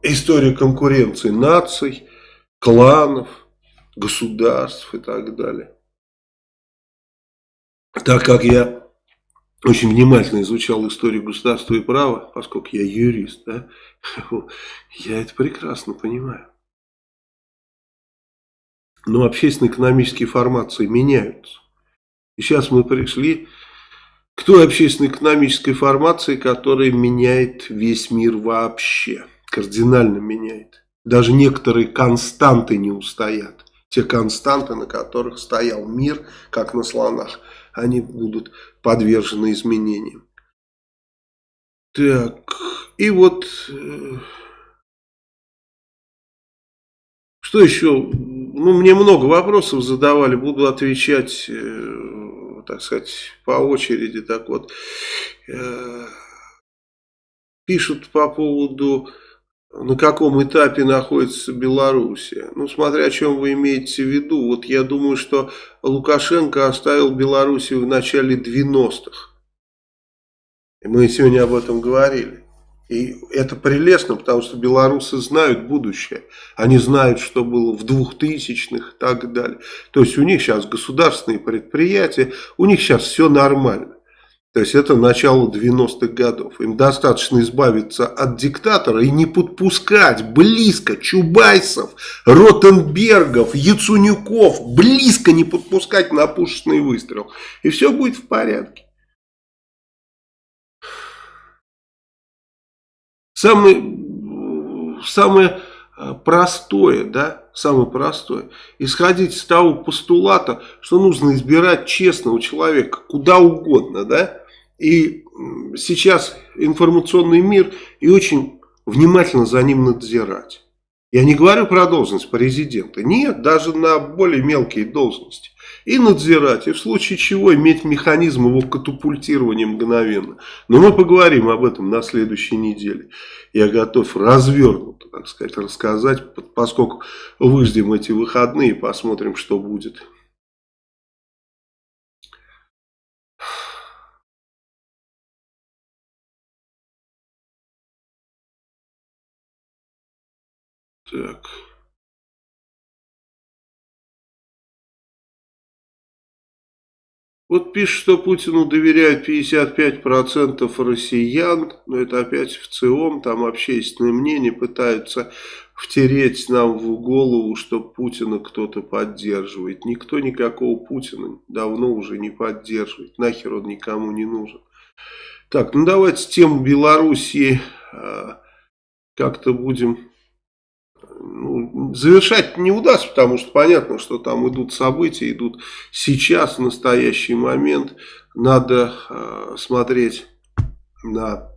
история конкуренции наций, кланов, государств и так далее. Так как я очень внимательно изучал историю государства и права, поскольку я юрист, да, <laughs> я это прекрасно понимаю. Но общественно-экономические формации меняются. И сейчас мы пришли к той общественно-экономической формации, которая меняет весь мир вообще, кардинально меняет. Даже некоторые константы не устоят. Те константы, на которых стоял мир, как на слонах, они будут подвержены изменениям. Так, и вот, э, что еще? Ну, мне много вопросов задавали, буду отвечать э, так сказать, по очереди. Так вот, э, пишут по поводу, на каком этапе находится Белоруссия. Ну, смотря о чем вы имеете в виду. Вот я думаю, что Лукашенко оставил Белоруссию в начале 90-х. Мы сегодня об этом говорили. И это прелестно, потому что белорусы знают будущее. Они знают, что было в 2000-х и так далее. То есть у них сейчас государственные предприятия, у них сейчас все нормально. То есть это начало 90-х годов. Им достаточно избавиться от диктатора и не подпускать близко Чубайсов, Ротенбергов, Яцунюков, близко не подпускать на пушечный выстрел. И все будет в порядке. Самое, самое э, простое, да, самое простое, исходить из того постулата, что нужно избирать честного человека куда угодно, да, и сейчас информационный мир и очень внимательно за ним надзирать. Я не говорю про должность президента, нет, даже на более мелкие должности и надзирать, и в случае чего иметь механизм его катапультирования мгновенно. Но мы поговорим об этом на следующей неделе. я готов развернуто, так сказать, рассказать, поскольку выждем эти выходные, посмотрим, что будет. Так. Вот пишет, что Путину доверяют 55% россиян, но это опять в ЦИОМ, там общественное мнение пытаются втереть нам в голову, что Путина кто-то поддерживает. Никто никакого Путина давно уже не поддерживает, нахер он никому не нужен. Так, ну давайте тему Белоруссии а, как-то будем ну, завершать не удастся, потому что понятно, что там идут события, идут сейчас, в настоящий момент. Надо э, смотреть на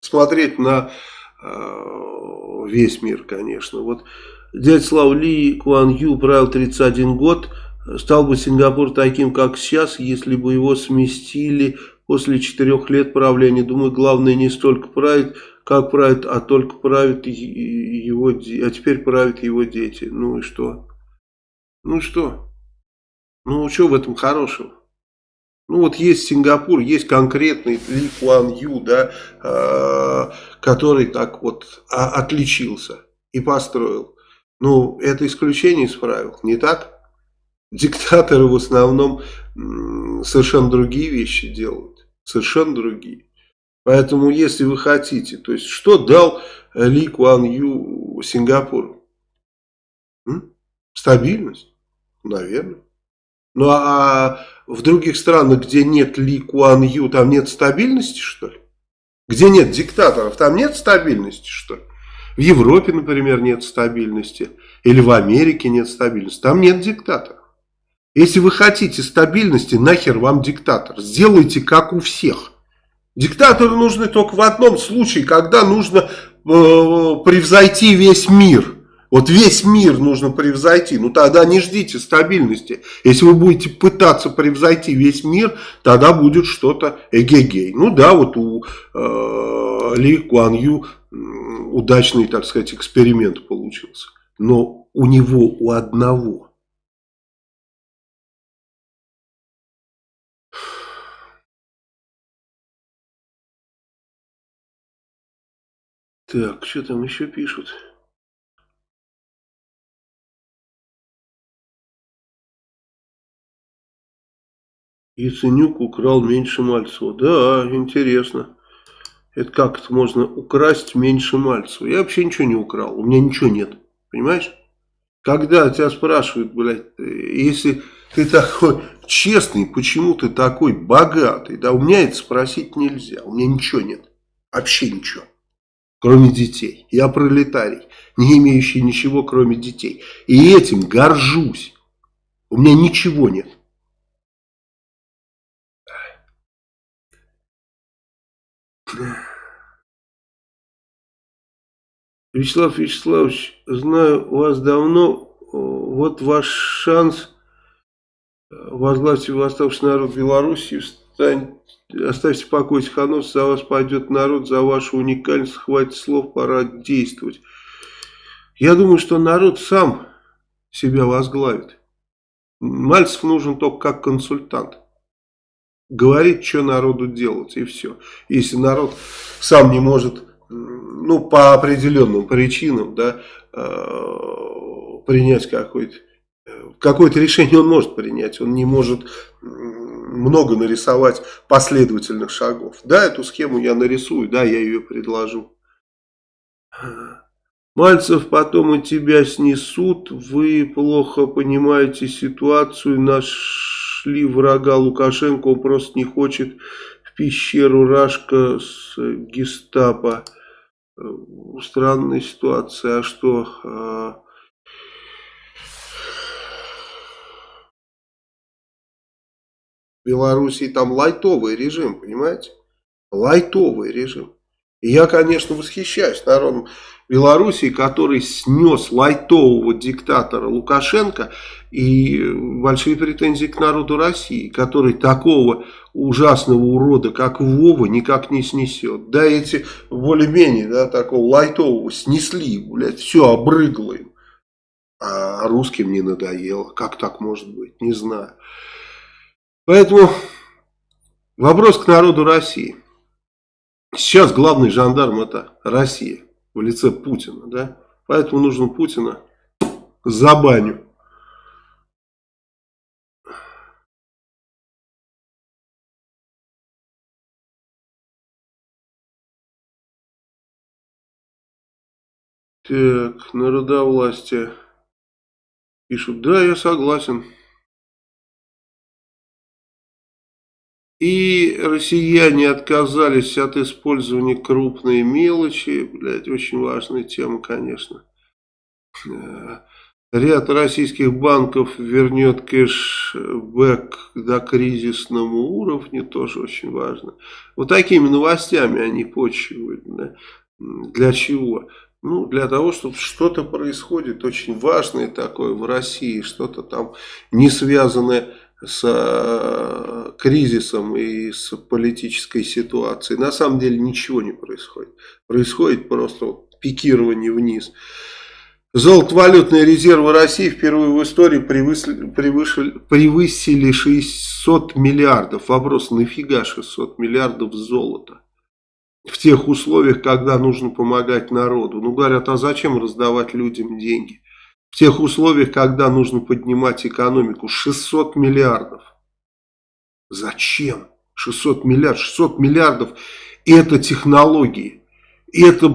смотреть на э, весь мир, конечно. Вот дядя Слава Ли Куан Ю правил 31 год. Стал бы Сингапур таким, как сейчас, если бы его сместили после четырех лет правления. Думаю, главное не столько править, как правит, а только правит его, а теперь правят его дети. Ну и что? Ну что? Ну что в этом хорошего? Ну вот есть Сингапур, есть конкретный Ли Куан Ю, да, э, который так вот а, отличился и построил. Ну, это исключение из правил, не так? Диктаторы в основном совершенно другие вещи делают совершенно другие. Поэтому, если вы хотите, то есть, что дал Ли Куан Ю Сингапуру? М? Стабильность? Наверное. Ну, а в других странах, где нет Ли Куан Ю, там нет стабильности, что ли? Где нет диктаторов, там нет стабильности, что ли? В Европе, например, нет стабильности. Или в Америке нет стабильности. Там нет диктаторов. Если вы хотите стабильности, нахер вам диктатор. Сделайте как у всех. Диктаторы нужны только в одном случае, когда нужно э, превзойти весь мир. Вот весь мир нужно превзойти. Ну тогда не ждите стабильности. Если вы будете пытаться превзойти весь мир, тогда будет что-то эгегей. Ну да, вот у э, Ли Куан Ю удачный, так сказать, эксперимент получился. Но у него, у одного Так, что там еще пишут? Яценюк украл меньше Мальцева. Да, интересно. Это как это можно украсть меньше Мальцева? Я вообще ничего не украл. У меня ничего нет. Понимаешь? Когда тебя спрашивают, блядь, если ты такой честный, почему ты такой богатый? Да у меня это спросить нельзя. У меня ничего нет. Вообще ничего кроме детей. Я пролетарий, не имеющий ничего, кроме детей. И этим горжусь. У меня ничего нет. Вячеслав Вячеславович, знаю вас давно, вот ваш шанс возглавить восставший народ Беларуси, встань Оставьте в покое за вас пойдет народ, за вашу уникальность, хватит слов, пора действовать. Я думаю, что народ сам себя возглавит. Мальцев нужен только как консультант. Говорит, что народу делать, и все. Если народ сам не может, ну, по определенным причинам, да, э, принять какое-то какое-то решение он может принять, он не может много нарисовать последовательных шагов. Да, эту схему я нарисую, да, я ее предложу. Мальцев, потом и тебя снесут, вы плохо понимаете ситуацию, нашли врага Лукашенко, он просто не хочет в пещеру Рашка с гестапо. Странная ситуация, а что... Белоруссии там лайтовый режим, понимаете? Лайтовый режим. И я, конечно, восхищаюсь народом Белоруссии, который снес лайтового диктатора Лукашенко и большие претензии к народу России, который такого ужасного урода, как Вова, никак не снесет. Да, эти более-менее, да, такого лайтового снесли, блядь, все обрыгло им. А русским не надоело. Как так может быть? Не знаю. Поэтому вопрос к народу России. Сейчас главный жандарм это Россия в лице Путина, да? Поэтому нужно Путина за баню. Так, народовластие. Пишут, да, я согласен. И россияне отказались от использования крупной мелочи. Блядь, очень важная тема, конечно. Э, ряд российских банков вернет кэшбэк до кризисному уровню, тоже очень важно. Вот такими новостями они почивают. Да? Для чего? Ну, для того, чтобы что-то происходит очень важное такое в России, что-то там не связанное с э, кризисом и с политической ситуацией. На самом деле ничего не происходит. Происходит просто пикирование вниз. Золотовалютные резервы России впервые в истории превысили, превысили, превысили 600 миллиардов. Вопрос, нафига 600 миллиардов золота? В тех условиях, когда нужно помогать народу. Ну, говорят, а зачем раздавать людям деньги? В тех условиях, когда нужно поднимать экономику 600 миллиардов. Зачем? 600 миллиардов. 600 миллиардов это технологии. Это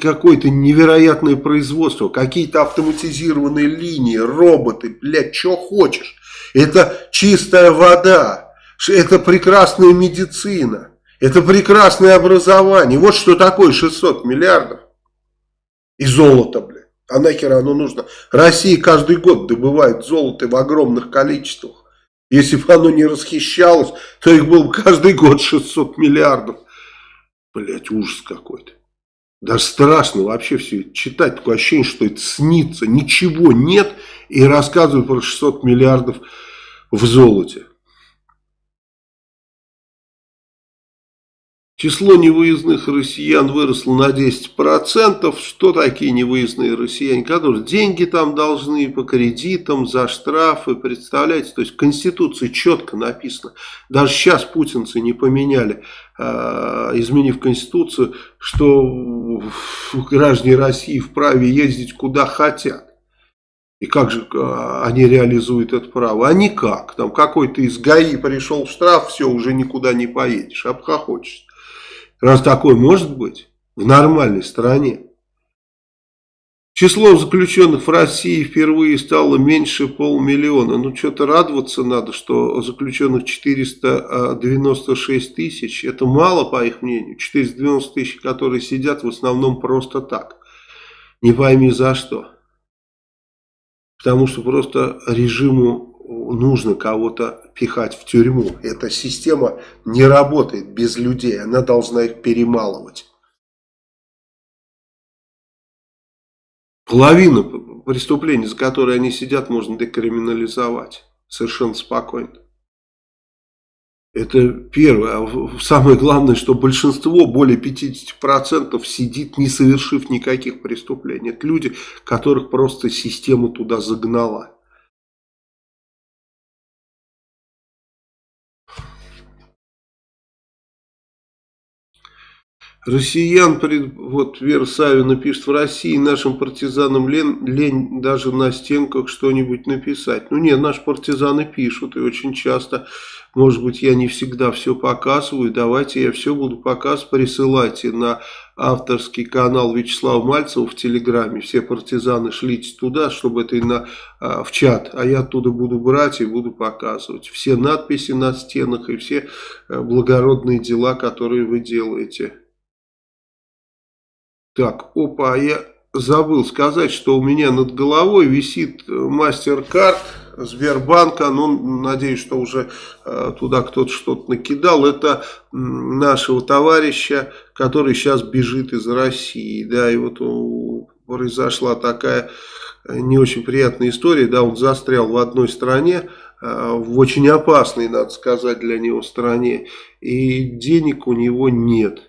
какое-то невероятное производство. Какие-то автоматизированные линии, роботы. Блядь, что хочешь. Это чистая вода. Это прекрасная медицина. Это прекрасное образование. Вот что такое 600 миллиардов. И золото, блядь. А нахер оно нужно? Россия каждый год добывает золото в огромных количествах. Если бы оно не расхищалось, то их было бы каждый год 600 миллиардов. Блять, ужас какой-то. Даже страшно вообще все читать. Такое ощущение, что это снится. Ничего нет. И рассказывают про 600 миллиардов в золоте. Число невыездных россиян выросло на 10%. Что такие невыездные россияне? Которые деньги там должны по кредитам, за штрафы, представляете? То есть в Конституции четко написано. Даже сейчас путинцы не поменяли, а, изменив Конституцию, что граждане России вправе ездить куда хотят. И как же а, они реализуют это право? А никак. Там какой-то из ГАИ пришел в штраф, все, уже никуда не поедешь, обхохочешься. Раз такое может быть в нормальной стране. Число заключенных в России впервые стало меньше полмиллиона. Ну, что-то радоваться надо, что заключенных 496 тысяч. Это мало, по их мнению. 490 тысяч, которые сидят в основном просто так. Не пойми за что. Потому что просто режиму нужно кого-то пихать в тюрьму. Эта система не работает без людей, она должна их перемалывать. Половину преступлений, за которые они сидят, можно декриминализовать совершенно спокойно. Это первое. А самое главное, что большинство, более 50% сидит, не совершив никаких преступлений. Это люди, которых просто система туда загнала. Россиян, вот Вера Савина пишет, в России нашим партизанам лень, лень даже на стенках что-нибудь написать. Ну нет, наши партизаны пишут и очень часто, может быть я не всегда все показываю, давайте я все буду показывать, присылайте на авторский канал Вячеслава Мальцева в Телеграме. Все партизаны шлите туда, чтобы это и на, а, в чат. А я оттуда буду брать и буду показывать. Все надписи на стенах и все а, благородные дела, которые вы делаете. Так, опа, я забыл сказать, что у меня над головой висит MasterCard Сбербанка, ну, надеюсь, что уже э, туда кто-то что-то накидал, это нашего товарища, который сейчас бежит из России, да, и вот произошла такая не очень приятная история, да, он застрял в одной стране, э, в очень опасной, надо сказать, для него стране, и денег у него нет.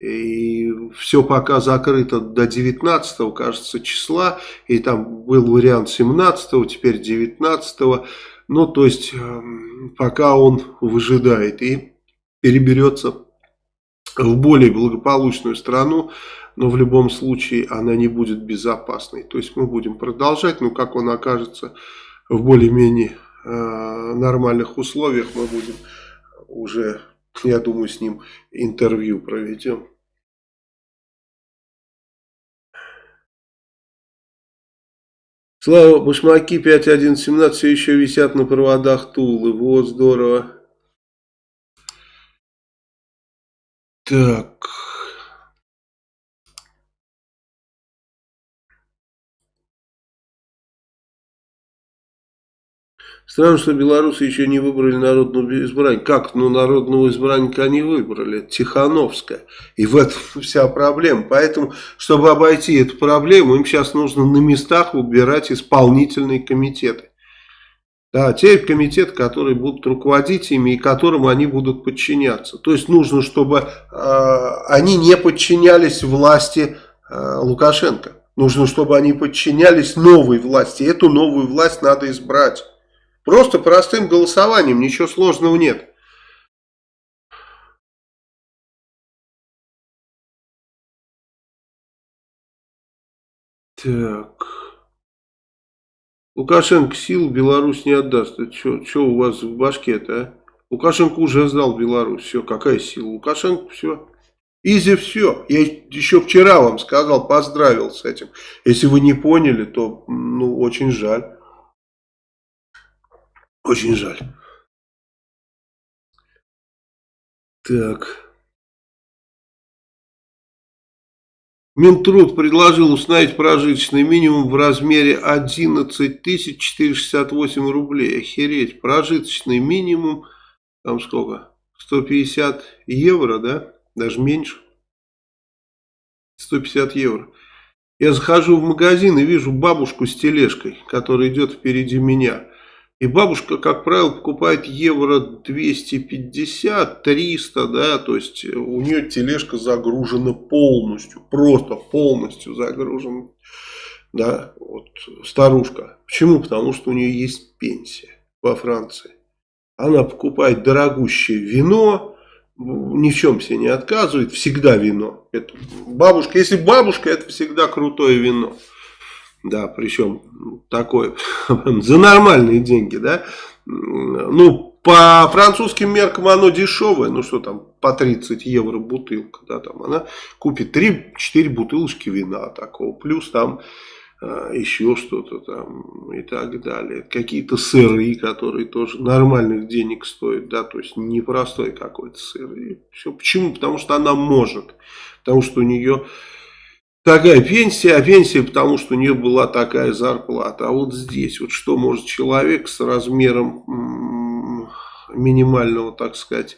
И все пока закрыто до 19 кажется, числа, и там был вариант 17 теперь 19 ну, то есть, эм, пока он выжидает и переберется в более благополучную страну, но в любом случае она не будет безопасной. То есть мы будем продолжать, но как он окажется в более-менее э, нормальных условиях, мы будем уже, я думаю, с ним интервью проведем. Слава, башмаки 5117 все еще висят на проводах Тулы. Вот, здорово. Так. Странно, что белорусы еще не выбрали народного избранника. Как? Ну, народного избранника они выбрали. Тихановская. И в этом <laughs> вся проблема. Поэтому, чтобы обойти эту проблему, им сейчас нужно на местах выбирать исполнительные комитеты. Да, те комитеты, которые будут руководить ими и которым они будут подчиняться. То есть нужно, чтобы э, они не подчинялись власти э, Лукашенко. Нужно, чтобы они подчинялись новой власти. Эту новую власть надо избрать. Просто простым голосованием, ничего сложного нет. Так. Лукашенко сил Беларусь не отдаст. Что у вас в башке-то, а? Лукашенко уже сдал Беларусь. Все, какая сила? Лукашенко все. Изи все. Я еще вчера вам сказал, поздравил с этим. Если вы не поняли, то ну, очень жаль. Очень жаль. Так. Минтруд предложил установить прожиточный минимум в размере 11 468 рублей. Охереть. Прожиточный минимум, там сколько? 150 евро, да? Даже меньше. 150 евро. Я захожу в магазин и вижу бабушку с тележкой, которая идет впереди меня. И бабушка, как правило, покупает евро 250, 300, да, то есть у нее тележка загружена полностью, просто полностью загружена, да, вот старушка. Почему? Потому что у нее есть пенсия во Франции. Она покупает дорогущее вино, ни в чем себе не отказывает, всегда вино. Это бабушка, если бабушка, это всегда крутое вино. Да, причем такое, <laughs> за нормальные деньги, да. Ну, по французским меркам оно дешевое, ну что там, по 30 евро бутылка, да, там она купит 3-4 бутылочки вина такого, плюс там а, еще что-то там и так далее. Какие-то сыры, которые тоже нормальных денег стоят, да, то есть непростой какой-то сыр. И все. Почему? Потому что она может, потому что у нее такая пенсия, а пенсия потому, что у нее была такая зарплата. А вот здесь, вот что может человек с размером минимального, так сказать,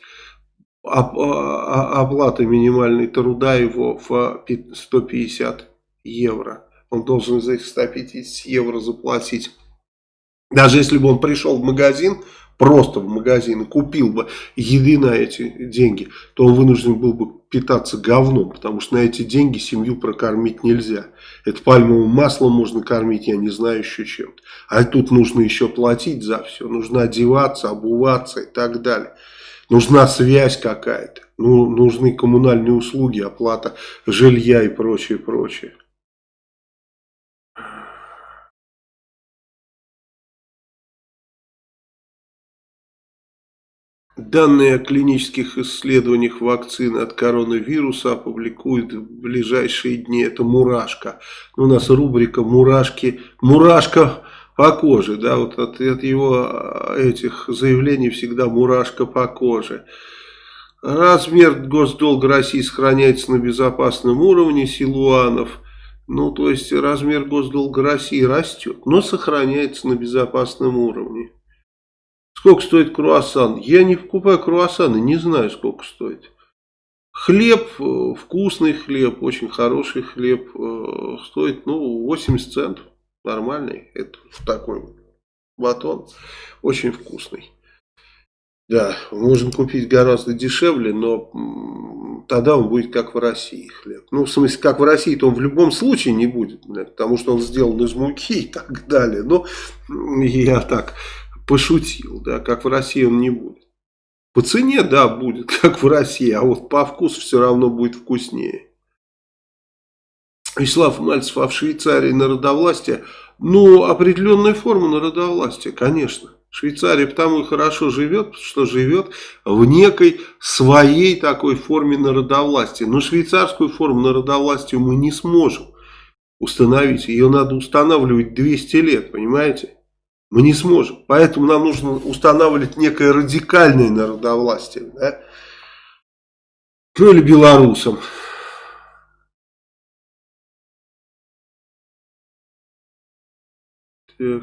а, а, оплаты минимальной труда его в 150 евро. Он должен из этих 150 евро заплатить. Даже если бы он пришел в магазин, просто в магазин и купил бы еды на эти деньги, то он вынужден был бы питаться говном, потому что на эти деньги семью прокормить нельзя. Это пальмовым маслом можно кормить, я не знаю еще чем-то. А тут нужно еще платить за все, нужно одеваться, обуваться и так далее. Нужна связь какая-то, ну, нужны коммунальные услуги, оплата жилья и прочее, прочее. Данные о клинических исследованиях вакцины от коронавируса опубликуют в ближайшие дни. Это «Мурашка». У нас рубрика «Мурашки». «Мурашка по коже». Да, вот от, от его этих заявлений всегда «Мурашка по коже». Размер госдолга России сохраняется на безопасном уровне. Силуанов Ну, то есть размер госдолга России растет, но сохраняется на безопасном уровне. Сколько стоит круассан? Я не покупаю круассаны, не знаю, сколько стоит. Хлеб, э, вкусный хлеб, очень хороший хлеб, э, стоит, ну, 80 центов. Нормальный. Это такой батон. Очень вкусный. Да, можно купить гораздо дешевле, но тогда он будет как в России хлеб. Ну, в смысле, как в России, то он в любом случае не будет, потому что он сделан из муки и так далее. Но я так пошутил, да, как в России он не будет. По цене, да, будет, <laughs> как в России, а вот по вкусу все равно будет вкуснее. Вячеслав Мальцев, а в Швейцарии народовластие? Ну, определенная форма народовластия, конечно. Швейцария потому и хорошо живет, что живет в некой своей такой форме народовластия. Но швейцарскую форму народовластия мы не сможем установить. Ее надо устанавливать 200 лет, понимаете? Мы не сможем. Поэтому нам нужно устанавливать некое радикальное народовластие. Да? Ну или белорусам. Так.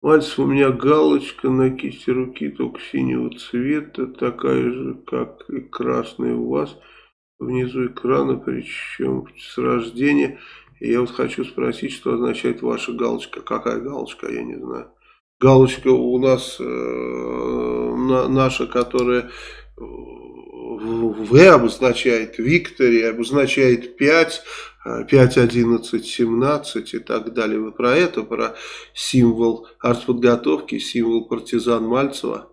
Мальцев, у меня галочка на кисти руки, только синего цвета, такая же, как и красная у вас, внизу экрана, причем с рождения. И я вот хочу спросить, что означает ваша галочка. Какая галочка, я не знаю. Галочка у нас э, на, наша, которая В обозначает Виктория, обозначает 5, 5, 11, 17 и так далее. Вы про это, про символ артподготовки, символ партизан Мальцева?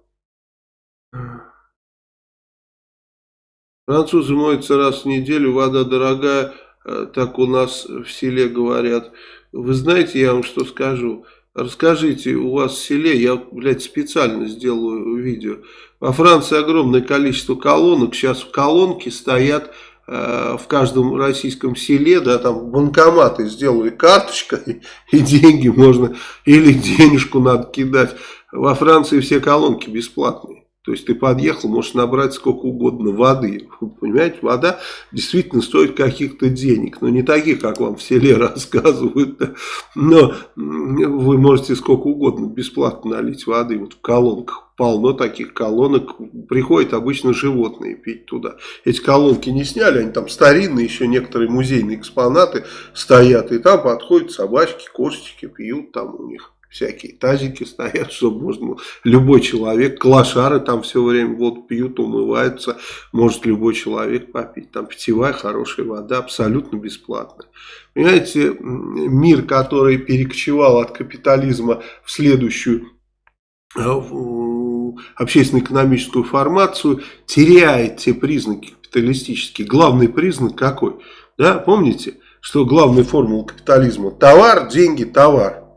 Французы моются раз в неделю, вода дорогая. Э, так у нас в селе говорят. Вы знаете, я вам что скажу? Расскажите, у вас в селе, я, блядь, специально сделаю видео. Во Франции огромное количество колонок. Сейчас колонки стоят э, в каждом российском селе, да, там банкоматы сделали карточкой, <laughs> и деньги можно, или денежку надо кидать. Во Франции все колонки бесплатные. То есть ты подъехал, можешь набрать сколько угодно воды. <laughs> Понимаете, вода действительно стоит каких-то денег. Но не таких, как вам в селе рассказывают. Но вы можете сколько угодно бесплатно налить воды. Вот в колонках полно таких колонок. Приходят обычно животные пить туда. Эти колонки не сняли, они там старинные, еще некоторые музейные экспонаты стоят. И там подходят собачки, кошечки, пьют там у них всякие тазики стоят, <laughs> чтобы можно любой человек, клашары там все время вот пьют, умываются, может любой человек попить. Там питьевая хорошая вода, абсолютно бесплатно. Понимаете, мир, который перекочевал от капитализма в следующую э, общественно-экономическую формацию, теряет те признаки капиталистические. Главный признак какой? Да, помните, что главная формула капитализма? Товар, деньги, товар.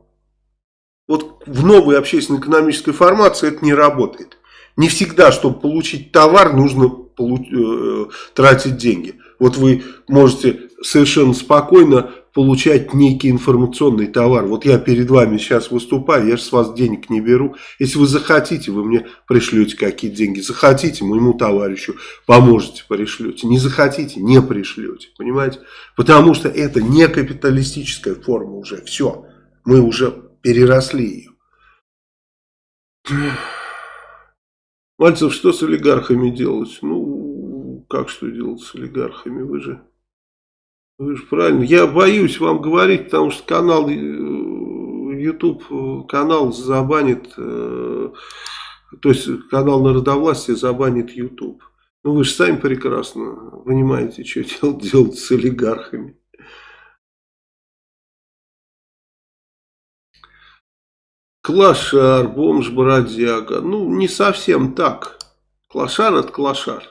Вот в новой общественно-экономической формации это не работает. Не всегда, чтобы получить товар, нужно э, тратить деньги. Вот вы можете совершенно спокойно получать некий информационный товар. Вот я перед вами сейчас выступаю, я же с вас денег не беру. Если вы захотите, вы мне пришлете какие-то деньги. Захотите, моему товарищу поможете, пришлете. Не захотите, не пришлете. Понимаете? Потому что это не капиталистическая форма уже. Все. Мы уже переросли ее. Мальцев, что с олигархами делать? Ну, как что делать с олигархами? Вы же, вы же правильно. Я боюсь вам говорить, потому что канал э, YouTube, э, канал забанит, э, то есть канал народовластия забанит YouTube. Ну, вы же сами прекрасно понимаете, что делать, <laughs> делать с олигархами. Клашар, бомж, бродяга. Ну, не совсем так. Клашар это клашар.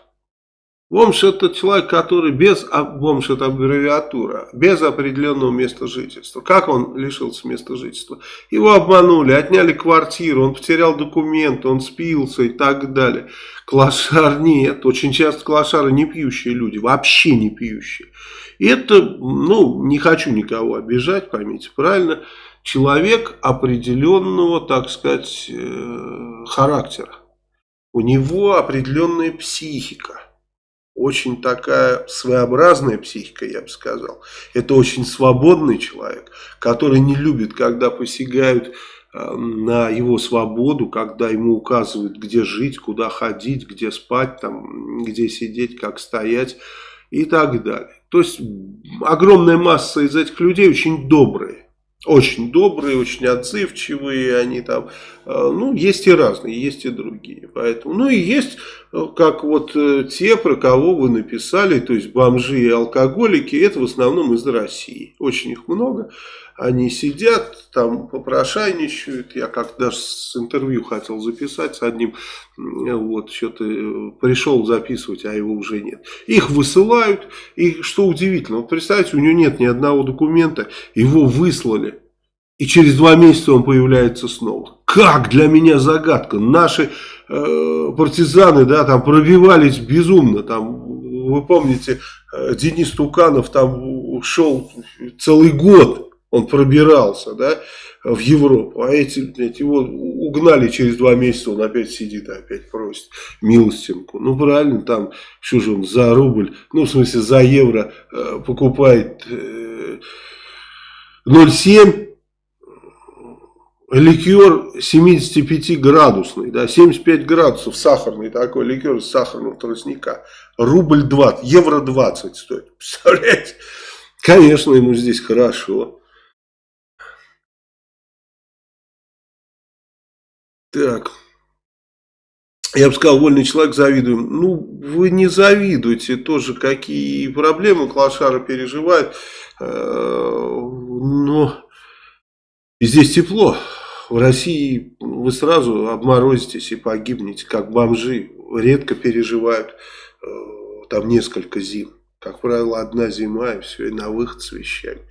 Бомж это человек, который без, а бомж это аббревиатура, без определенного места жительства. Как он лишился места жительства? Его обманули, отняли квартиру, он потерял документы, он спился и так далее. Клашар нет, очень часто клашары не пьющие люди, вообще не пьющие. И это, ну, не хочу никого обижать, поймите правильно, человек определенного, так сказать, э, характера. У него определенная психика. очень такая своеобразная психика, я бы сказал. Это очень свободный человек, который не любит, когда посягают э, на его свободу, когда ему указывают, где жить, куда ходить, где спать, там, где сидеть, как стоять и так далее. То есть огромная масса из этих людей очень добрые. Очень добрые, очень отзывчивые, они там, э, ну, есть и разные, есть и другие. Поэтому, ну и есть, э, как вот э, те, про кого вы написали, то есть бомжи и алкоголики, это в основном из России. Очень их много. Они сидят, там попрошайничают. Я как даже с интервью хотел записать с одним, вот, что-то пришел записывать, а его уже нет. Их высылают, и что удивительно, вот представьте, у него нет ни одного документа, его выслали. И через два месяца он появляется снова. Как для меня загадка. Наши э, партизаны, да, там пробивались безумно. Там, вы помните, э, Денис Туканов там шел целый год. Он пробирался, да, в Европу. А эти, блядь, его угнали через два месяца. Он опять сидит, опять просит милостинку. Ну, правильно, там, что же он, за рубль, ну, в смысле, за евро э, покупает э, 0,7 ликер 75-градусный, да, 75 градусов сахарный такой ликер из сахарного тростника. Рубль 20, евро 20 стоит. <laughs> Представляете? Конечно, ему здесь хорошо. Так. Я бы сказал, вольный человек завидуем. Ну, вы не завидуете тоже, какие проблемы Клашара переживает. Э, но здесь тепло в России вы сразу обморозитесь и погибнете, как бомжи. Редко переживают э, там несколько зим. Как правило, одна зима и все, и на выход с вещами.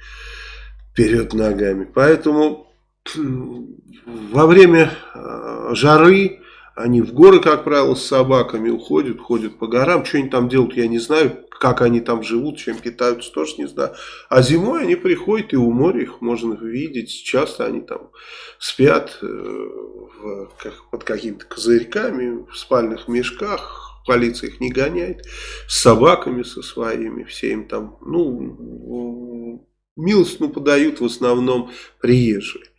Вперед ногами. Поэтому <clears throat> во время э, жары они в горы, как правило, с собаками уходят, ходят по горам. Что они там делают, я не знаю. Как они там живут, чем питаются, тоже не знаю. А зимой они приходят, и у моря их можно видеть. Часто они там спят э, в, как, под какими-то козырьками, в спальных мешках. Полиция их не гоняет. С собаками со своими. Все им там, ну, милостину подают в основном приезжие.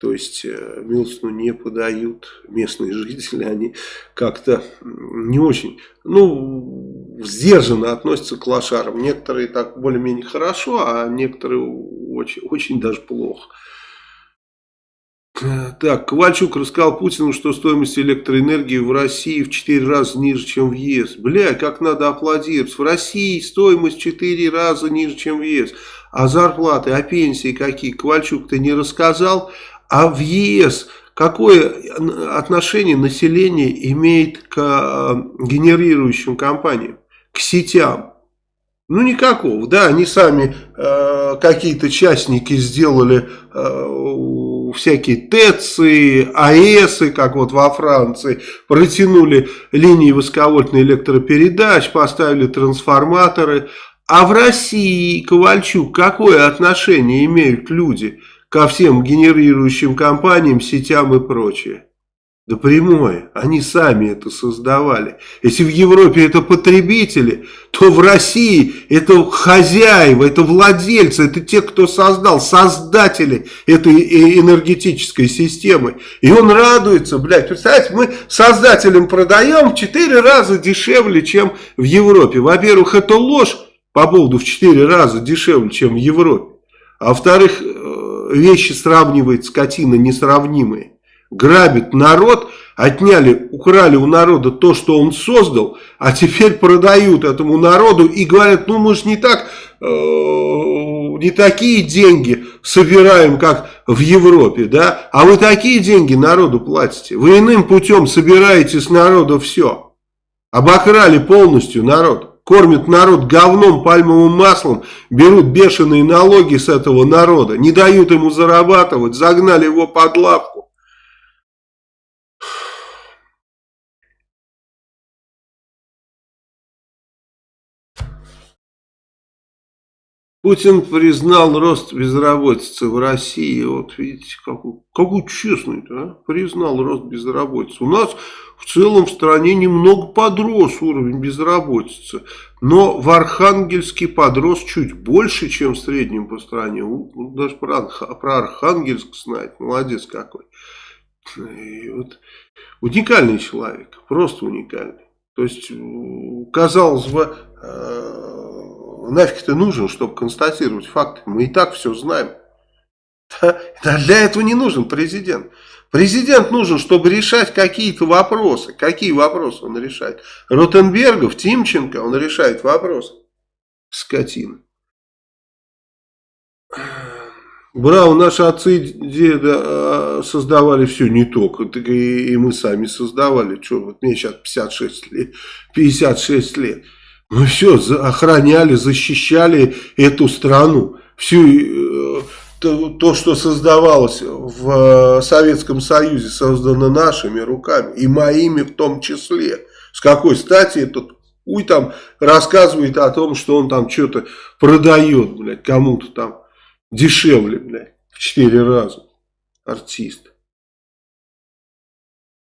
То есть э, милостину не подают местные <laughs> жители, они как-то не очень, ну, сдержанно относятся к лошарам. Некоторые так более-менее хорошо, а некоторые очень, очень даже плохо. Так, Ковальчук рассказал Путину, что стоимость электроэнергии в России в 4 раза ниже, чем в ЕС. Бля, как надо аплодировать. В России стоимость в 4 раза ниже, чем в ЕС. А зарплаты, а пенсии какие? Ковальчук-то не рассказал. А в ЕС какое отношение население имеет к э, генерирующим компаниям, к сетям? Ну никакого, да, они сами э, какие-то частники сделали э, всякие ТЭЦы, АЭСы, как вот во Франции, протянули линии высоковольтной электропередач, поставили трансформаторы. А в России, Ковальчук, какое отношение имеют люди ко всем генерирующим компаниям, сетям и прочее? Да прямое. Они сами это создавали. Если в Европе это потребители, то в России это хозяева, это владельцы, это те, кто создал, создатели этой энергетической системы. И он радуется, блядь. Представляете, мы создателям продаем в 4 раза дешевле, чем в Европе. Во-первых, это ложь по поводу в 4 раза дешевле, чем в Европе. А во-вторых, вещи сравнивает скотина несравнимые. Грабит народ, отняли, украли у народа то, что он создал, а теперь продают этому народу и говорят, ну мы же не так, э, не такие деньги собираем, как в Европе, да, а вы такие деньги народу платите, вы иным путем собираете с народа все, обокрали полностью народ кормят народ говном, пальмовым маслом, берут бешеные налоги с этого народа, не дают ему зарабатывать, загнали его под лавку. Путин признал рост безработицы в России. Вот видите, какой, какой честный, а? признал рост безработицы. У нас в целом в стране немного подрос уровень безработицы. Но в Архангельске подрос чуть больше, чем в среднем по стране. Даже про, про Архангельск знает. Молодец какой. Вот, уникальный человек. Просто уникальный. То есть, казалось бы, э, нафиг ты нужен, чтобы констатировать факты? Мы и так все знаем. <laughs> Для этого не нужен президент. Президент нужен, чтобы решать какие-то вопросы. Какие вопросы он решает? Ротенбергов, Тимченко, он решает вопросы. Скотина. Браво, наши отцы деда создавали все не только, так и, и мы сами создавали. Что, вот мне сейчас 56 лет. 56 лет. Мы все охраняли, защищали эту страну. Всю э, то, то, что создавалось в э, Советском Союзе, создано нашими руками. И моими в том числе. С какой стати этот уй там рассказывает о том, что он там что-то продает, блядь, кому-то там дешевле, блядь, в четыре раза. Артист.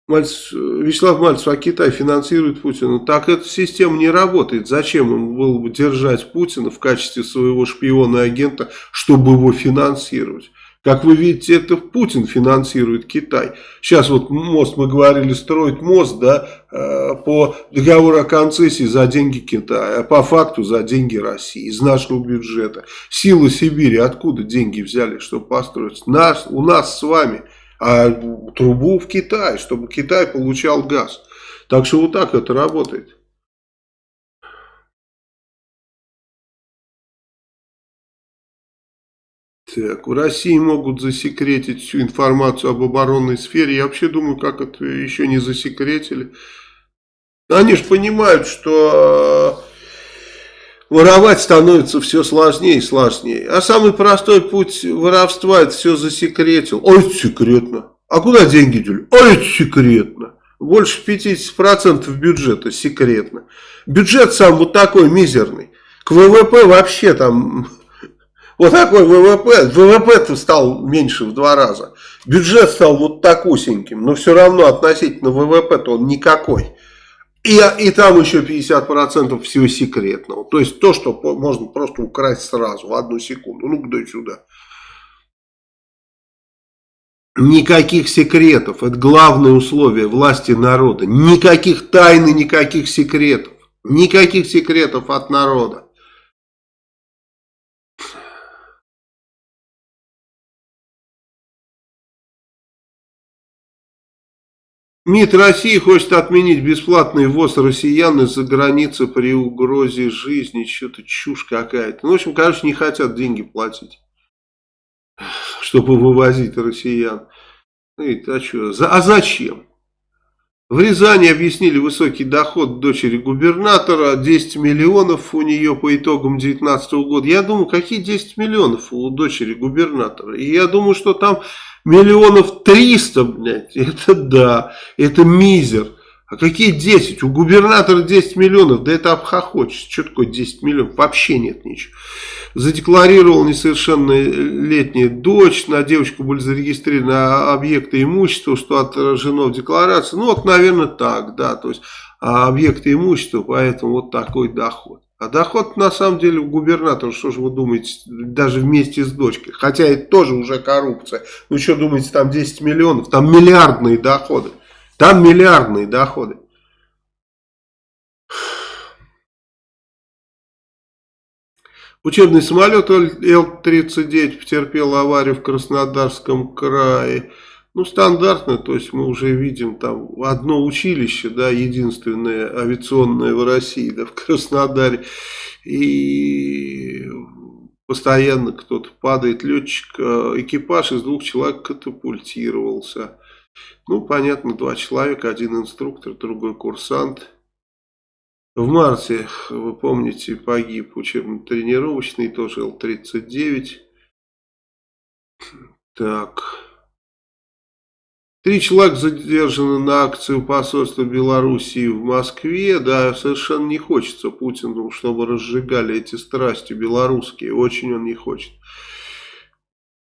Мальцев, Вячеслав Мальцев, а Китай финансирует Путина. Так эта система не работает. Зачем ему было бы держать Путина в качестве своего шпиона и агента, чтобы его финансировать? Как вы видите, это Путин финансирует Китай. Сейчас вот мост, мы говорили, строить мост да, э, по договору о концессии за деньги Китая, а по факту за деньги России, из нашего бюджета. Силы Сибири откуда деньги взяли, чтобы построить? Нас, у нас с вами – а трубу в Китай, чтобы Китай получал газ. Так что вот так это работает. Так, в России могут засекретить всю информацию об оборонной сфере. Я вообще думаю, как это еще не засекретили. Они же понимают, что воровать становится все сложнее и сложнее. А самый простой путь воровства это все засекретил. Ой, это секретно. А куда деньги дели? Ой, это секретно. Больше 50% бюджета секретно. Бюджет сам вот такой мизерный. К ВВП вообще там <laughs> вот такой ВВП. ВВП-то стал меньше в два раза. Бюджет стал вот такусеньким. Но все равно относительно ВВП-то он никакой. И, и там еще 50% всего секретного. То есть то, что можно просто украсть сразу, в одну секунду. Ну-ка, дай сюда. Никаких секретов. Это главное условие власти народа. Никаких тайн и никаких секретов. Никаких секретов от народа. МИД России хочет отменить бесплатный ввоз россиян из-за границы при угрозе жизни. Что-то чушь какая-то. Ну, в общем, короче, не хотят деньги платить, чтобы вывозить россиян. а, что, а зачем? В Рязани объяснили высокий доход дочери губернатора, 10 миллионов у нее по итогам 2019 года. Я думаю, какие 10 миллионов у дочери губернатора? И я думаю, что там Миллионов триста, блядь, <laughs> это да, это мизер. А какие 10? У губернатора 10 миллионов, да это обхохочется. Что такое 10 миллионов? Вообще нет ничего. Задекларировал несовершеннолетняя дочь, на девочку были зарегистрированы объекты имущества, что отражено в декларации. Ну вот, наверное, так, да, то есть а объекты имущества, поэтому вот такой доход. А доход на самом деле у губернатора, что же вы думаете, даже вместе с дочкой. Хотя это тоже уже коррупция. Ну что думаете, там 10 миллионов, там миллиардные доходы. Там миллиардные доходы. Учебный самолет Л-39 потерпел аварию в Краснодарском крае. Ну, стандартно, то есть мы уже видим там одно училище, да, единственное авиационное в России, да, в Краснодаре. И постоянно кто-то падает, летчик, э, экипаж из двух человек катапультировался. Ну, понятно, два человека, один инструктор, другой курсант. В марте, вы помните, погиб учебно-тренировочный, тоже Л-39. Так... Три человека задержаны на акцию посольства Белоруссии в Москве. Да, совершенно не хочется Путину, чтобы разжигали эти страсти белорусские. Очень он не хочет.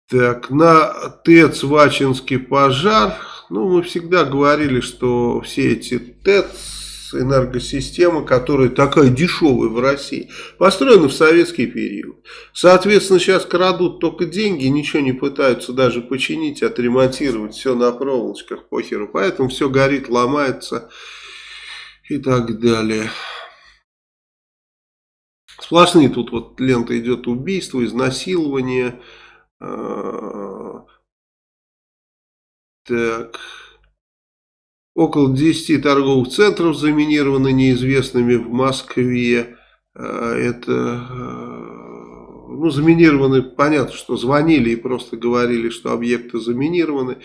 Так, на ТЭЦ Вачинский пожар. Ну, мы всегда говорили, что все эти ТЭЦ энергосистема, которая такая дешевая в России, построена в советский период. Соответственно, сейчас крадут только деньги, ничего не пытаются даже починить, отремонтировать, все на проволочках, похеру. Поэтому все горит, ломается и так далее. Сплошные тут вот лента идет убийство, изнасилование. Так... Около 10 торговых центров заминированы неизвестными в Москве. А, это, а, ну, заминированы, понятно, что звонили и просто говорили, что объекты заминированы.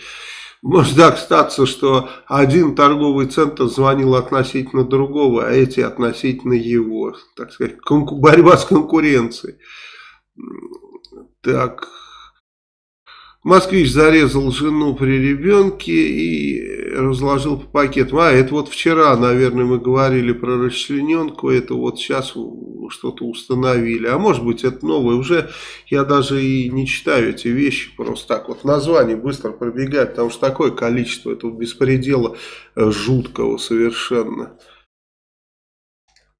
Может так статься, что один торговый центр звонил относительно другого, а эти относительно его. Так сказать, борьба с конкуренцией. Так, Москвич зарезал жену при ребенке и разложил по пакетам. А, это вот вчера, наверное, мы говорили про расчлененку, это вот сейчас что-то установили. А может быть это новое, уже я даже и не читаю эти вещи, просто так вот название быстро пробегает, потому что такое количество этого беспредела э, жуткого совершенно.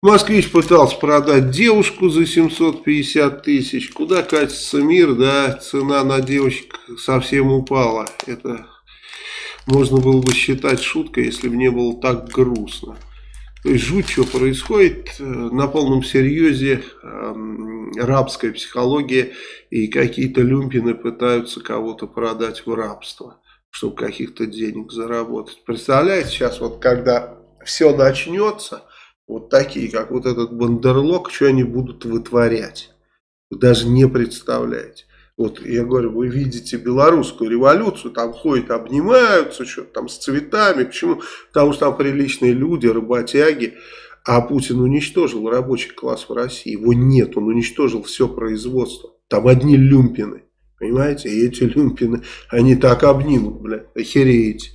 Москвич пытался продать девушку за 750 тысяч. Куда катится мир, да, цена на девочек совсем упала. Это можно было бы считать шуткой, если бы не было так грустно. То есть жуть, что происходит, э, на полном серьезе э, рабская психология и какие-то люмпины пытаются кого-то продать в рабство, чтобы каких-то денег заработать. Представляете, сейчас вот когда все начнется вот такие, как вот этот бандерлог, что они будут вытворять. Вы даже не представляете. Вот я говорю, вы видите белорусскую революцию, там ходят, обнимаются, что-то там с цветами. Почему? Потому что там приличные люди, работяги. А Путин уничтожил рабочий класс в России. Его нет, он уничтожил все производство. Там одни люмпины. Понимаете? И эти люмпины, они так обнимут, блядь, охереете.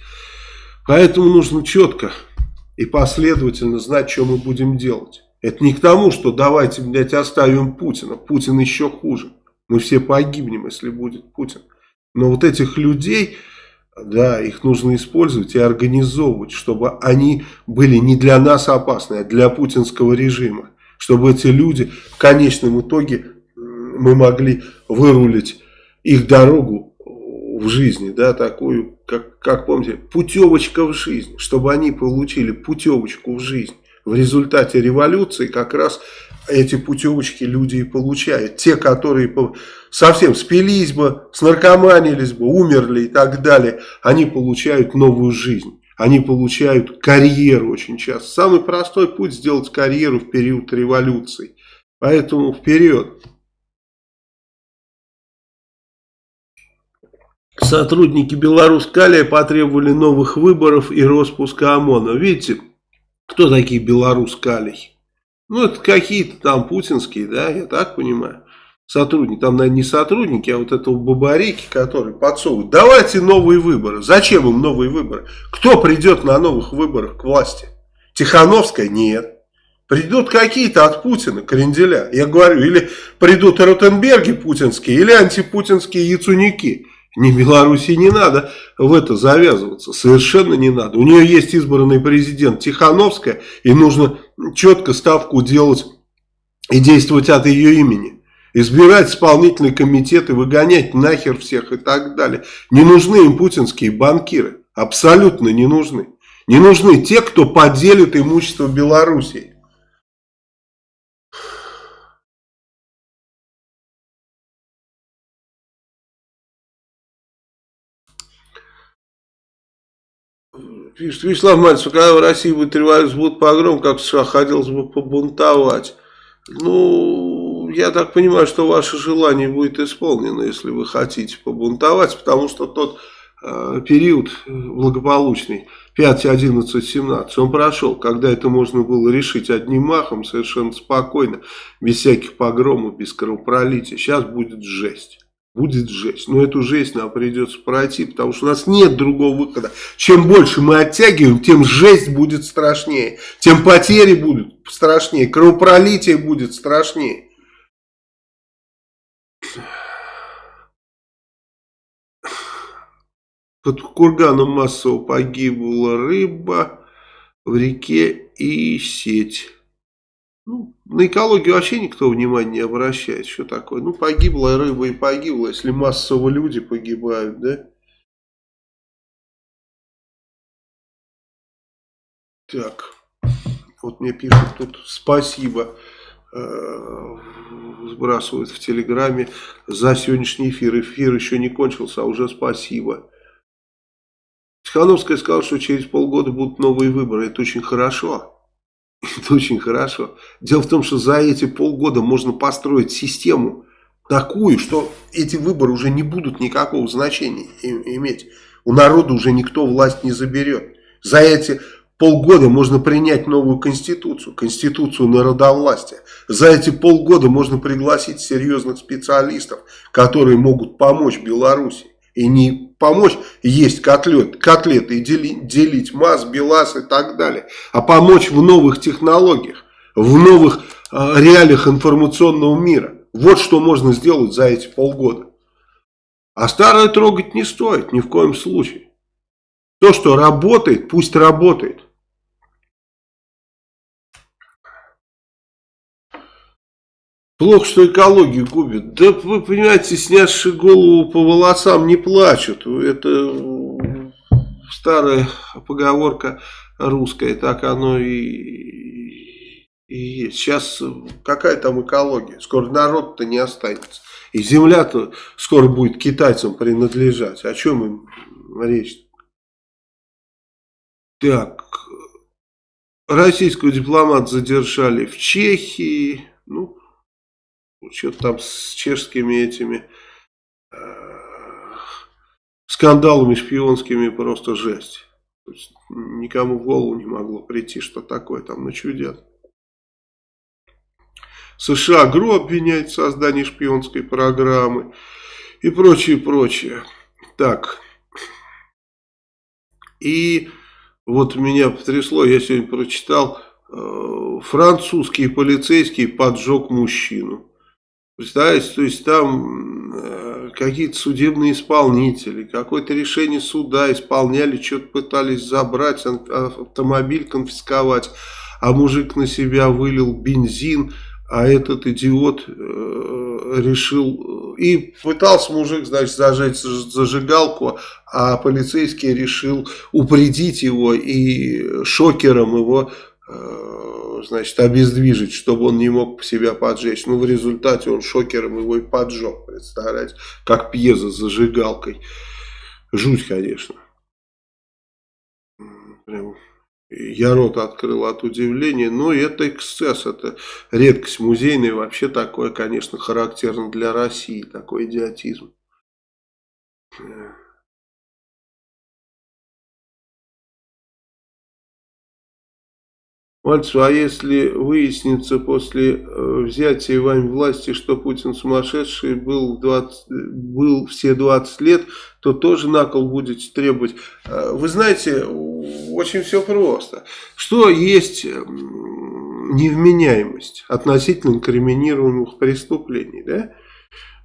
Поэтому нужно четко и последовательно знать, что мы будем делать. Это не к тому, что давайте, блядь, оставим Путина. Путин еще хуже. Мы все погибнем, если будет Путин. Но вот этих людей, да, их нужно использовать и организовывать, чтобы они были не для нас опасны, а для путинского режима. Чтобы эти люди в конечном итоге мы могли вырулить их дорогу в жизни, да, такую как, как помните, путевочка в жизнь, чтобы они получили путевочку в жизнь. В результате революции как раз эти путевочки люди и получают. Те, которые совсем спились бы, снаркоманились бы, умерли и так далее, они получают новую жизнь. Они получают карьеру очень часто. Самый простой путь сделать карьеру в период революции. Поэтому вперед. Сотрудники Беларусь-Калия потребовали новых выборов и распуска ОМОНа. Видите, кто такие Беларусь-Калий? Ну, это какие-то там путинские, да, я так понимаю. Сотрудники, там, наверное, не сотрудники, а вот этого бабарики, который подсовывают. Давайте новые выборы. Зачем им новые выборы? Кто придет на новых выборах к власти? Тихановская? Нет. Придут какие-то от Путина, кренделя. Я говорю, или придут Ротенберги путинские, или антипутинские яцуники. Не Беларуси не надо в это завязываться, совершенно не надо. У нее есть избранный президент Тихановская, и нужно четко ставку делать и действовать от ее имени. Избирать исполнительный комитет и выгонять нахер всех и так далее. Не нужны им путинские банкиры, абсолютно не нужны. Не нужны те, кто поделит имущество Белоруссии. Пишет Вячеслав Мальцев, когда в России будет революция, будет погром, как в США, хотелось бы побунтовать. Ну, я так понимаю, что ваше желание будет исполнено, если вы хотите побунтовать, потому что тот э, период благополучный, 5, 11, 17, он прошел, когда это можно было решить одним махом, совершенно спокойно, без всяких погромов, без кровопролития. Сейчас будет жесть. Будет жесть. Но эту жесть нам придется пройти, потому что у нас нет другого выхода. Чем больше мы оттягиваем, тем жесть будет страшнее. Тем потери будут страшнее, кровопролитие будет страшнее. Под курганом массово погибла рыба в реке и сеть. Ну, на экологию вообще никто внимания не обращает. Что такое? Ну, погибла рыба и погибла, если массово люди погибают, да? Так, вот мне пишут тут спасибо, э, сбрасывают в Телеграме за сегодняшний эфир. Эфир еще не кончился, а уже спасибо. Тихановская сказала, что через полгода будут новые выборы. Это очень хорошо. <laughs> Это очень хорошо. Дело в том, что за эти полгода можно построить систему такую, что эти выборы уже не будут никакого значения иметь. У народа уже никто власть не заберет. За эти полгода можно принять новую конституцию, конституцию народовластия. За эти полгода можно пригласить серьезных специалистов, которые могут помочь Беларуси. И не помочь есть котлет, котлеты и делить, делить МАЗ, БелАЗ и так далее. А помочь в новых технологиях, в новых э, реалиях информационного мира. Вот что можно сделать за эти полгода. А старое трогать не стоит ни в коем случае. То, что работает, пусть работает. Плохо, что экологию губит. Да вы понимаете, снявшие голову по волосам не плачут. Это старая поговорка русская, так оно и, и есть. Сейчас какая там экология? Скоро народ-то не останется. И земля-то скоро будет китайцам принадлежать. О чем им речь? Так, российского дипломата задержали в Чехии. Ну, что-то там с чешскими этими э, скандалами шпионскими просто жесть. То есть, никому в голову не могло прийти, что такое там начудят. США ГРУ обвиняет в создании шпионской программы и прочее, прочее. Так. И вот меня потрясло, я сегодня прочитал, э, французский полицейский поджег мужчину. Представляете, то есть там э, какие-то судебные исполнители, какое-то решение суда исполняли, что-то пытались забрать, автомобиль конфисковать, а мужик на себя вылил бензин, а этот идиот э, решил, и пытался мужик, значит, зажечь зажигалку, а полицейский решил упредить его и шокером его Э, значит, обездвижить, чтобы он не мог себя поджечь. Ну, в результате он шокером его и поджег, представляете, как пьеза с зажигалкой. Жуть, конечно. Прям я рот открыл от удивления, но это эксцесс, это редкость музейная, вообще такое, конечно, характерно для России, такой идиотизм. Мальцев, а если выяснится после э, взятия вами власти, что Путин сумасшедший был, 20, был все 20 лет, то тоже на кол будете требовать. Э, вы знаете, очень все просто. Что есть невменяемость относительно инкриминируемых преступлений? Да?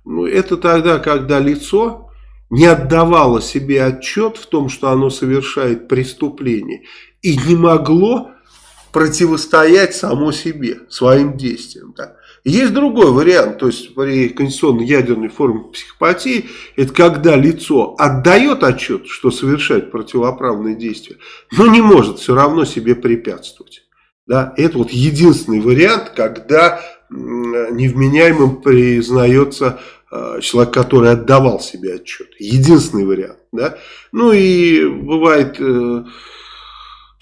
Ну, это тогда, когда лицо не отдавало себе отчет в том, что оно совершает преступление, и не могло противостоять само себе, своим действиям. Да. Есть другой вариант, то есть при конституционной ядерной форме психопатии, это когда лицо отдает отчет, что совершает противоправные действия, но не может все равно себе препятствовать. Да. Это вот единственный вариант, когда невменяемым признается э, человек, который отдавал себе отчет. Единственный вариант. Да? Ну и бывает...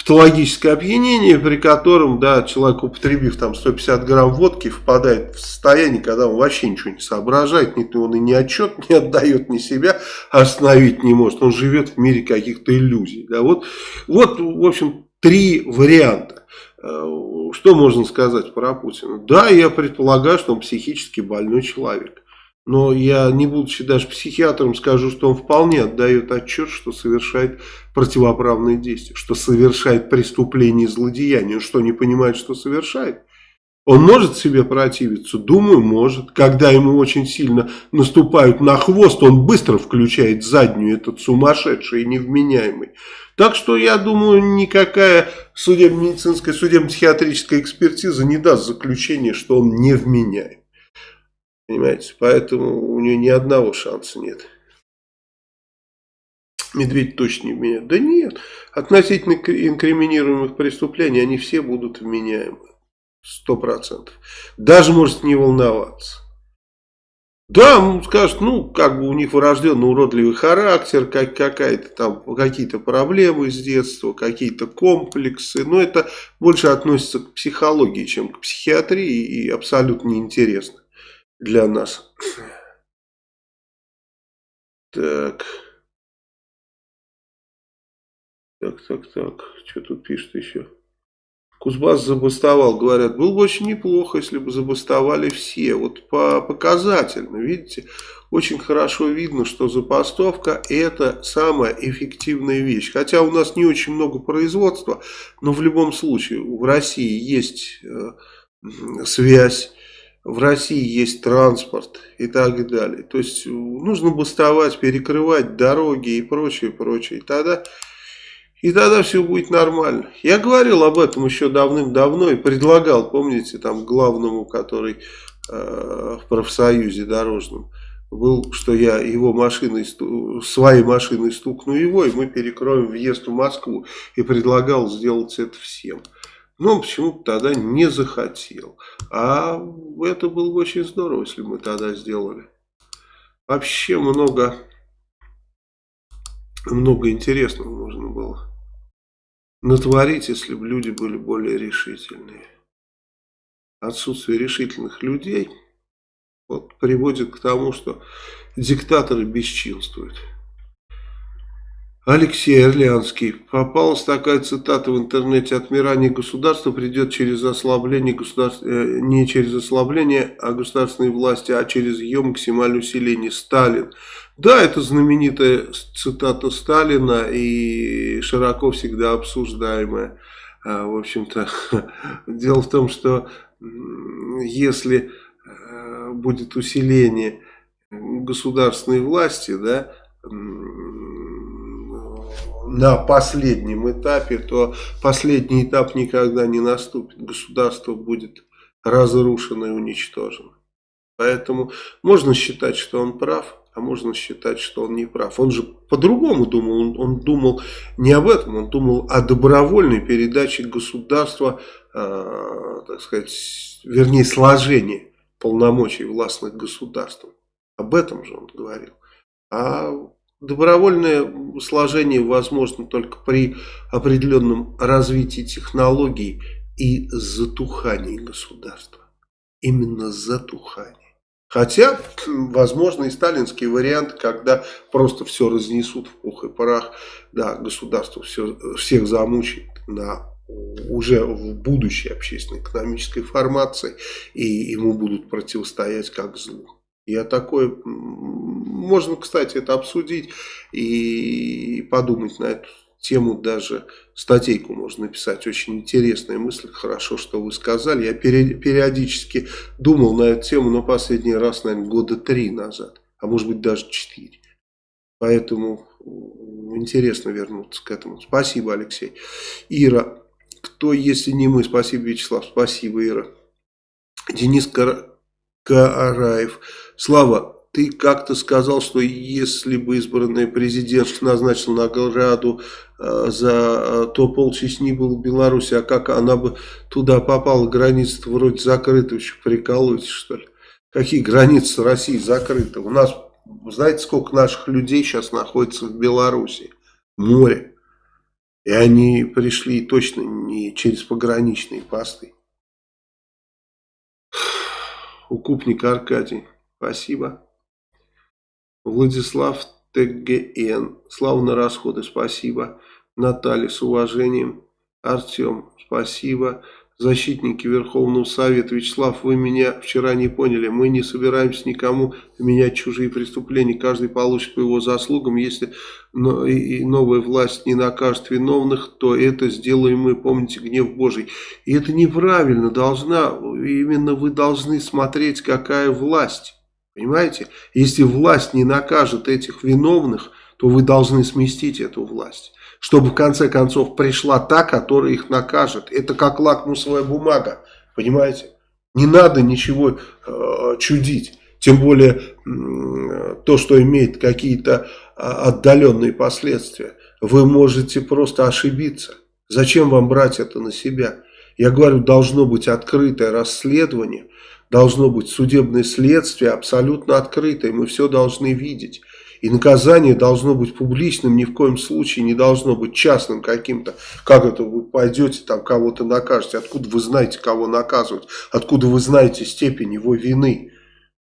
Патологическое опьянение, при котором, да, человек, употребив там 150 грамм водки, впадает в состояние, когда он вообще ничего не соображает, ни он и ни отчет не отдает, ни себя остановить не может. Он живет в мире каких-то иллюзий. Да, вот, вот, в общем, три варианта. Э, что можно сказать про Путина? Да, я предполагаю, что он психически больной человек. Но я, не будучи даже психиатром, скажу, что он вполне отдает отчет, что совершает противоправные действия, что совершает преступление и злодеяние. Он что, не понимает, что совершает? Он может себе противиться? Думаю, может. Когда ему очень сильно наступают на хвост, он быстро включает заднюю, этот сумасшедший и невменяемый. Так что, я думаю, никакая судебно-медицинская, судебно-психиатрическая экспертиза не даст заключения, что он невменяем. Понимаете? Поэтому у нее ни одного шанса нет. Медведь точно не вменяет. Да нет. Относительно инкриминируемых преступлений они все будут вменяемы. Сто процентов. Даже может не волноваться. Да, он скажет, ну, как бы у них врожденный уродливый характер, как, какая-то там, какие-то проблемы с детства, какие-то комплексы. Но это больше относится к психологии, чем к психиатрии и абсолютно неинтересно для нас. Так. Так, так, так. Что тут пишет еще? Кузбасс забастовал, говорят, было бы очень неплохо, если бы забастовали все. Вот по показательно, видите, очень хорошо видно, что забастовка это самая эффективная вещь. Хотя у нас не очень много производства, но в любом случае в России есть э, связь в России есть транспорт и так далее. То есть нужно бастовать, перекрывать дороги и прочее, прочее. И тогда, и тогда все будет нормально. Я говорил об этом еще давным-давно и предлагал, помните, там главному, который э, в профсоюзе дорожном был, что я его машиной, своей машиной стукну его, и мы перекроем въезд в Москву. И предлагал сделать это всем. Но он почему-то тогда не захотел. А это было бы очень здорово, если бы мы тогда сделали. Вообще много, много интересного можно было натворить, если бы люди были более решительные. Отсутствие решительных людей вот, приводит к тому, что диктаторы бесчинствуют. Алексей Орлянский. Попалась такая цитата в интернете. Отмирание государства придет через ослабление государства, э, не через ослабление а государственной власти, а через ее максимальное усиление. Сталин. Да, это знаменитая цитата Сталина и широко всегда обсуждаемая. А, в общем-то, <laughs> дело в том, что если э, будет усиление государственной власти, да, на последнем этапе, то последний этап никогда не наступит. Государство будет разрушено и уничтожено. Поэтому можно считать, что он прав, а можно считать, что он не прав. Он же по-другому думал. Он, он думал не об этом, он думал о добровольной передаче государства, э, так сказать, вернее, сложении полномочий властных государств. Об этом же он говорил. А Добровольное сложение возможно только при определенном развитии технологий и затухании государства. Именно затухании. Хотя, возможно, и сталинский вариант, когда просто все разнесут в пух и парах, да, государство все, всех замучит на уже в будущей общественно-экономической формации, и ему будут противостоять как злу. Я такой, можно, кстати, это обсудить и подумать на эту тему, даже статейку можно написать. Очень интересная мысль, хорошо, что вы сказали. Я периодически думал на эту тему, но последний раз, наверное, года три назад, а может быть даже четыре. Поэтому интересно вернуться к этому. Спасибо, Алексей. Ира, кто, если не мы? Спасибо, Вячеслав. Спасибо, Ира. Денис Караев. Слава, ты как-то сказал, что если бы избранный президент назначил награду э, за э, то полчасни был в Беларуси, а как она бы туда попала, границы вроде закрыты, еще прикалываетесь что ли? Какие границы России закрыты? У нас, знаете, сколько наших людей сейчас находится в Беларуси? Море. И они пришли точно не через пограничные посты. Укупник Аркадий. Спасибо. Владислав ТГН. Слава на расходы. Спасибо. Наталья с уважением. Артем. Спасибо. защитники Верховного Совета. Вячеслав, вы меня вчера не поняли. Мы не собираемся никому менять чужие преступления. Каждый получит по его заслугам. Если новая власть не накажет виновных, то это сделаем мы. Помните гнев Божий. И это неправильно. Должна, именно вы должны смотреть, какая власть. Понимаете? Если власть не накажет этих виновных, то вы должны сместить эту власть чтобы в конце концов пришла та, которая их накажет. Это как лакмусовая бумага, понимаете? Не надо ничего э, чудить. Тем более то, что имеет какие-то э, отдаленные последствия. Вы можете просто ошибиться. Зачем вам брать это на себя? Я говорю, должно быть открытое расследование, должно быть судебное следствие абсолютно открытое. Мы все должны видеть. И наказание должно быть публичным, ни в коем случае не должно быть частным каким-то. Как это вы пойдете там кого-то накажете? Откуда вы знаете, кого наказывать? Откуда вы знаете степень его вины?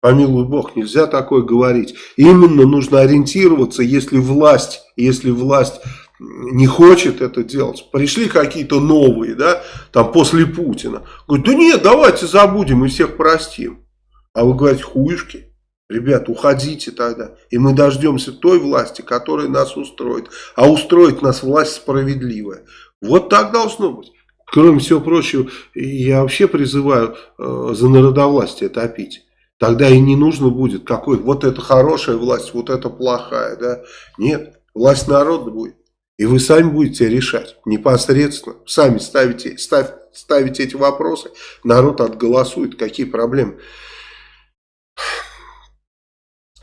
Помилуй Бог, нельзя такое говорить. Именно нужно ориентироваться, если власть, если власть не хочет это делать. Пришли какие-то новые, да, там после Путина. Говорят, да нет, давайте забудем и всех простим. А вы говорите, хуюшки. Ребят, уходите тогда, и мы дождемся той власти, которая нас устроит. А устроит нас власть справедливая. Вот так должно быть. Кроме всего прочего, я вообще призываю э, за народовластие топить. Тогда и не нужно будет какой вот это хорошая власть, вот это плохая. Да? Нет, власть народа будет. И вы сами будете решать непосредственно. Сами ставите, ставь, ставите эти вопросы, народ отголосует, какие проблемы.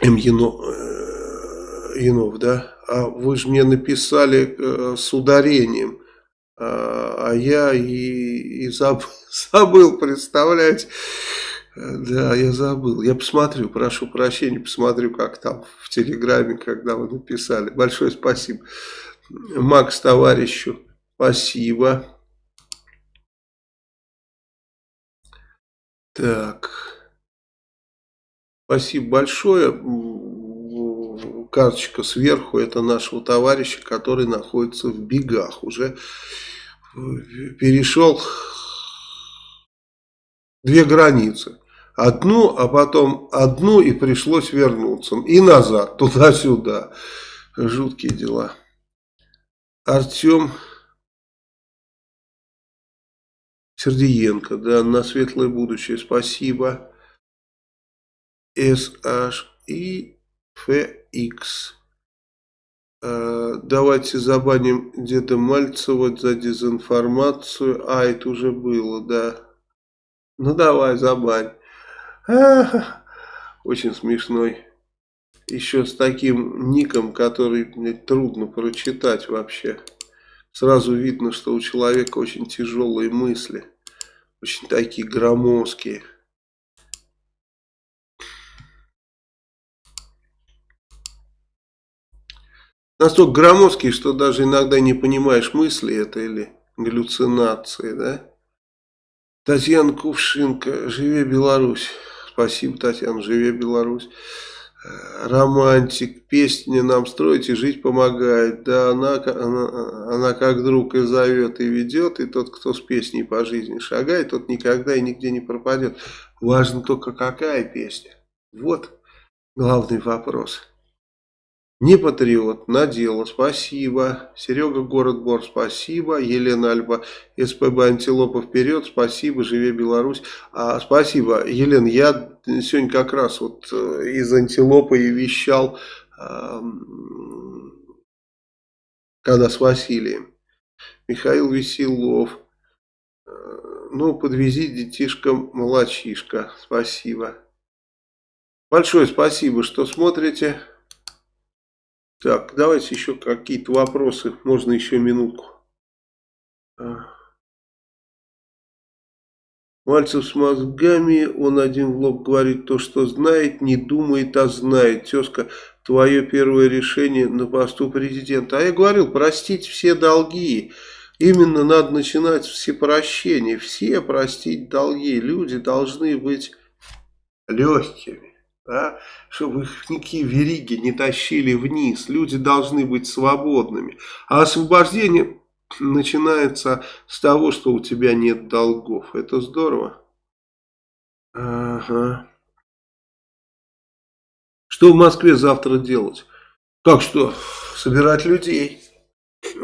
М. Яно, э, Янов, да? А вы же мне написали э, с ударением, а, а я и, и забыл, <laughs> забыл, представляете? Да, я забыл. Я посмотрю, прошу прощения, посмотрю, как там в Телеграме, когда вы написали. Большое спасибо. Макс, товарищу, спасибо. Так. Спасибо большое. Карточка сверху, это нашего товарища, который находится в бегах. Уже перешел две границы. Одну, а потом одну и пришлось вернуться. И назад, туда-сюда. Жуткие дела. Артем Сердиенко, да, на светлое будущее, спасибо. SHIFX. Э, давайте забаним Деда Мальцева за дезинформацию. А, это уже было, да. Ну давай, забань. А, очень смешной. Еще с таким ником, который мне трудно прочитать вообще. Сразу видно, что у человека очень тяжелые мысли. Очень такие громоздкие. настолько громоздкий, что даже иногда не понимаешь, мысли это или галлюцинации, да? Татьяна Кувшинка, «Живе Беларусь». Спасибо, Татьяна, «Живе Беларусь». Романтик, песни нам строить и жить помогает. Да, она, она, она как друг и зовет, и ведет, и тот, кто с песней по жизни шагает, тот никогда и нигде не пропадет. Важно только какая песня. Вот главный вопрос. Не патриот, на дело, спасибо. Серега Город Бор, спасибо. Елена Альба, СПБ Антилопа вперед, спасибо. Живе Беларусь. А, спасибо, Елена, я сегодня как раз вот э, из Антилопы и вещал, когда с Василием. Михаил Веселов. Э, ну, подвези детишкам молочишка. Спасибо. Большое спасибо, что смотрите. Так, давайте еще какие-то вопросы. Можно еще минутку. А. Мальцев с мозгами, он один в лоб говорит то, что знает, не думает, а знает. Тезка, твое первое решение на посту президента. А я говорил, простить все долги. Именно надо начинать все прощения. Все простить долги. Люди должны быть легкими да, чтобы их никакие вериги не тащили вниз. Люди должны быть свободными. А освобождение начинается с того, что у тебя нет долгов. Это здорово. Ага. Что в Москве завтра делать? Как что? Собирать людей.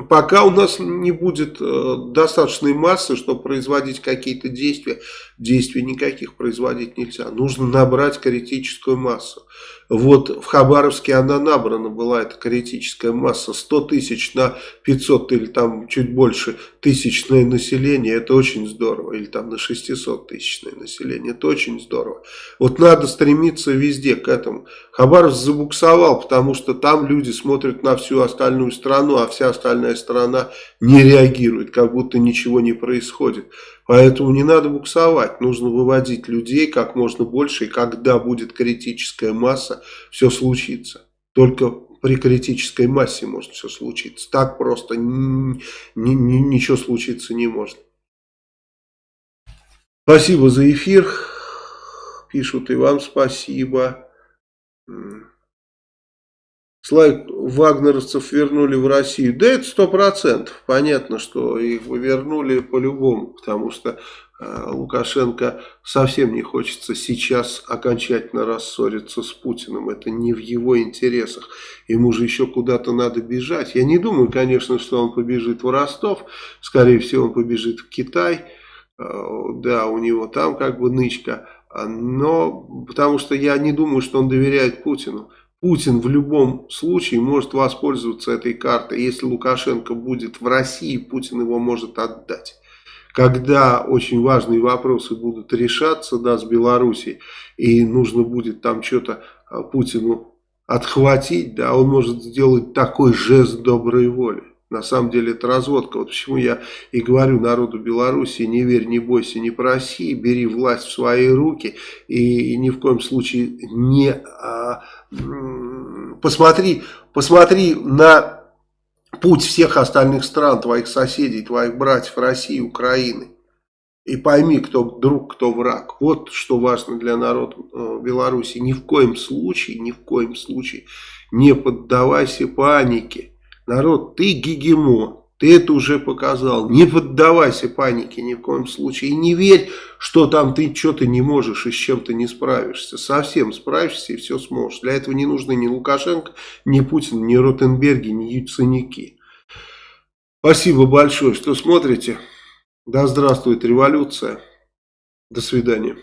Пока у нас не будет э, достаточной массы, чтобы производить какие-то действия, действий никаких производить нельзя. Нужно набрать критическую массу. Вот в Хабаровске она набрана была, эта критическая масса, 100 тысяч на 500 или там чуть больше тысячное население, это очень здорово. Или там на 600 тысячное население, это очень здорово. Вот надо стремиться везде к этому. Хабаровск забуксовал, потому что там люди смотрят на всю остальную страну, а вся остальная страна не реагирует, как будто ничего не происходит. Поэтому не надо буксовать, нужно выводить людей как можно больше, и когда будет критическая масса, все случится. Только при критической массе может все случиться. Так просто ни, ни, ничего случиться не может. Спасибо за эфир. Пишут и вам спасибо. Слайк вагнеровцев вернули в Россию. Да это сто процентов. Понятно, что их вернули по-любому, потому что э, Лукашенко совсем не хочется сейчас окончательно рассориться с Путиным. Это не в его интересах. Ему же еще куда-то надо бежать. Я не думаю, конечно, что он побежит в Ростов. Скорее всего, он побежит в Китай. Э, да, у него там как бы нычка. Но потому что я не думаю, что он доверяет Путину. Путин в любом случае может воспользоваться этой картой. Если Лукашенко будет в России, Путин его может отдать. Когда очень важные вопросы будут решаться да, с Белоруссией, и нужно будет там что-то а, Путину отхватить, да, он может сделать такой жест доброй воли. На самом деле это разводка. Вот почему я и говорю народу Беларуси, не верь, не бойся, не проси, бери власть в свои руки и, и ни в коем случае не... А, посмотри, посмотри на путь всех остальных стран, твоих соседей, твоих братьев России, Украины. И пойми, кто друг, кто враг. Вот что важно для народа э, Беларуси. Ни в коем случае, ни в коем случае не поддавайся панике. Народ, ты гегемон, ты это уже показал. Не поддавайся панике ни в коем случае. И не верь, что там ты что-то не можешь и с чем-то не справишься. Совсем справишься и все сможешь. Для этого не нужны ни Лукашенко, ни Путин, ни Ротенберги, ни Яценюки. Спасибо большое, что смотрите. Да здравствует революция. До свидания.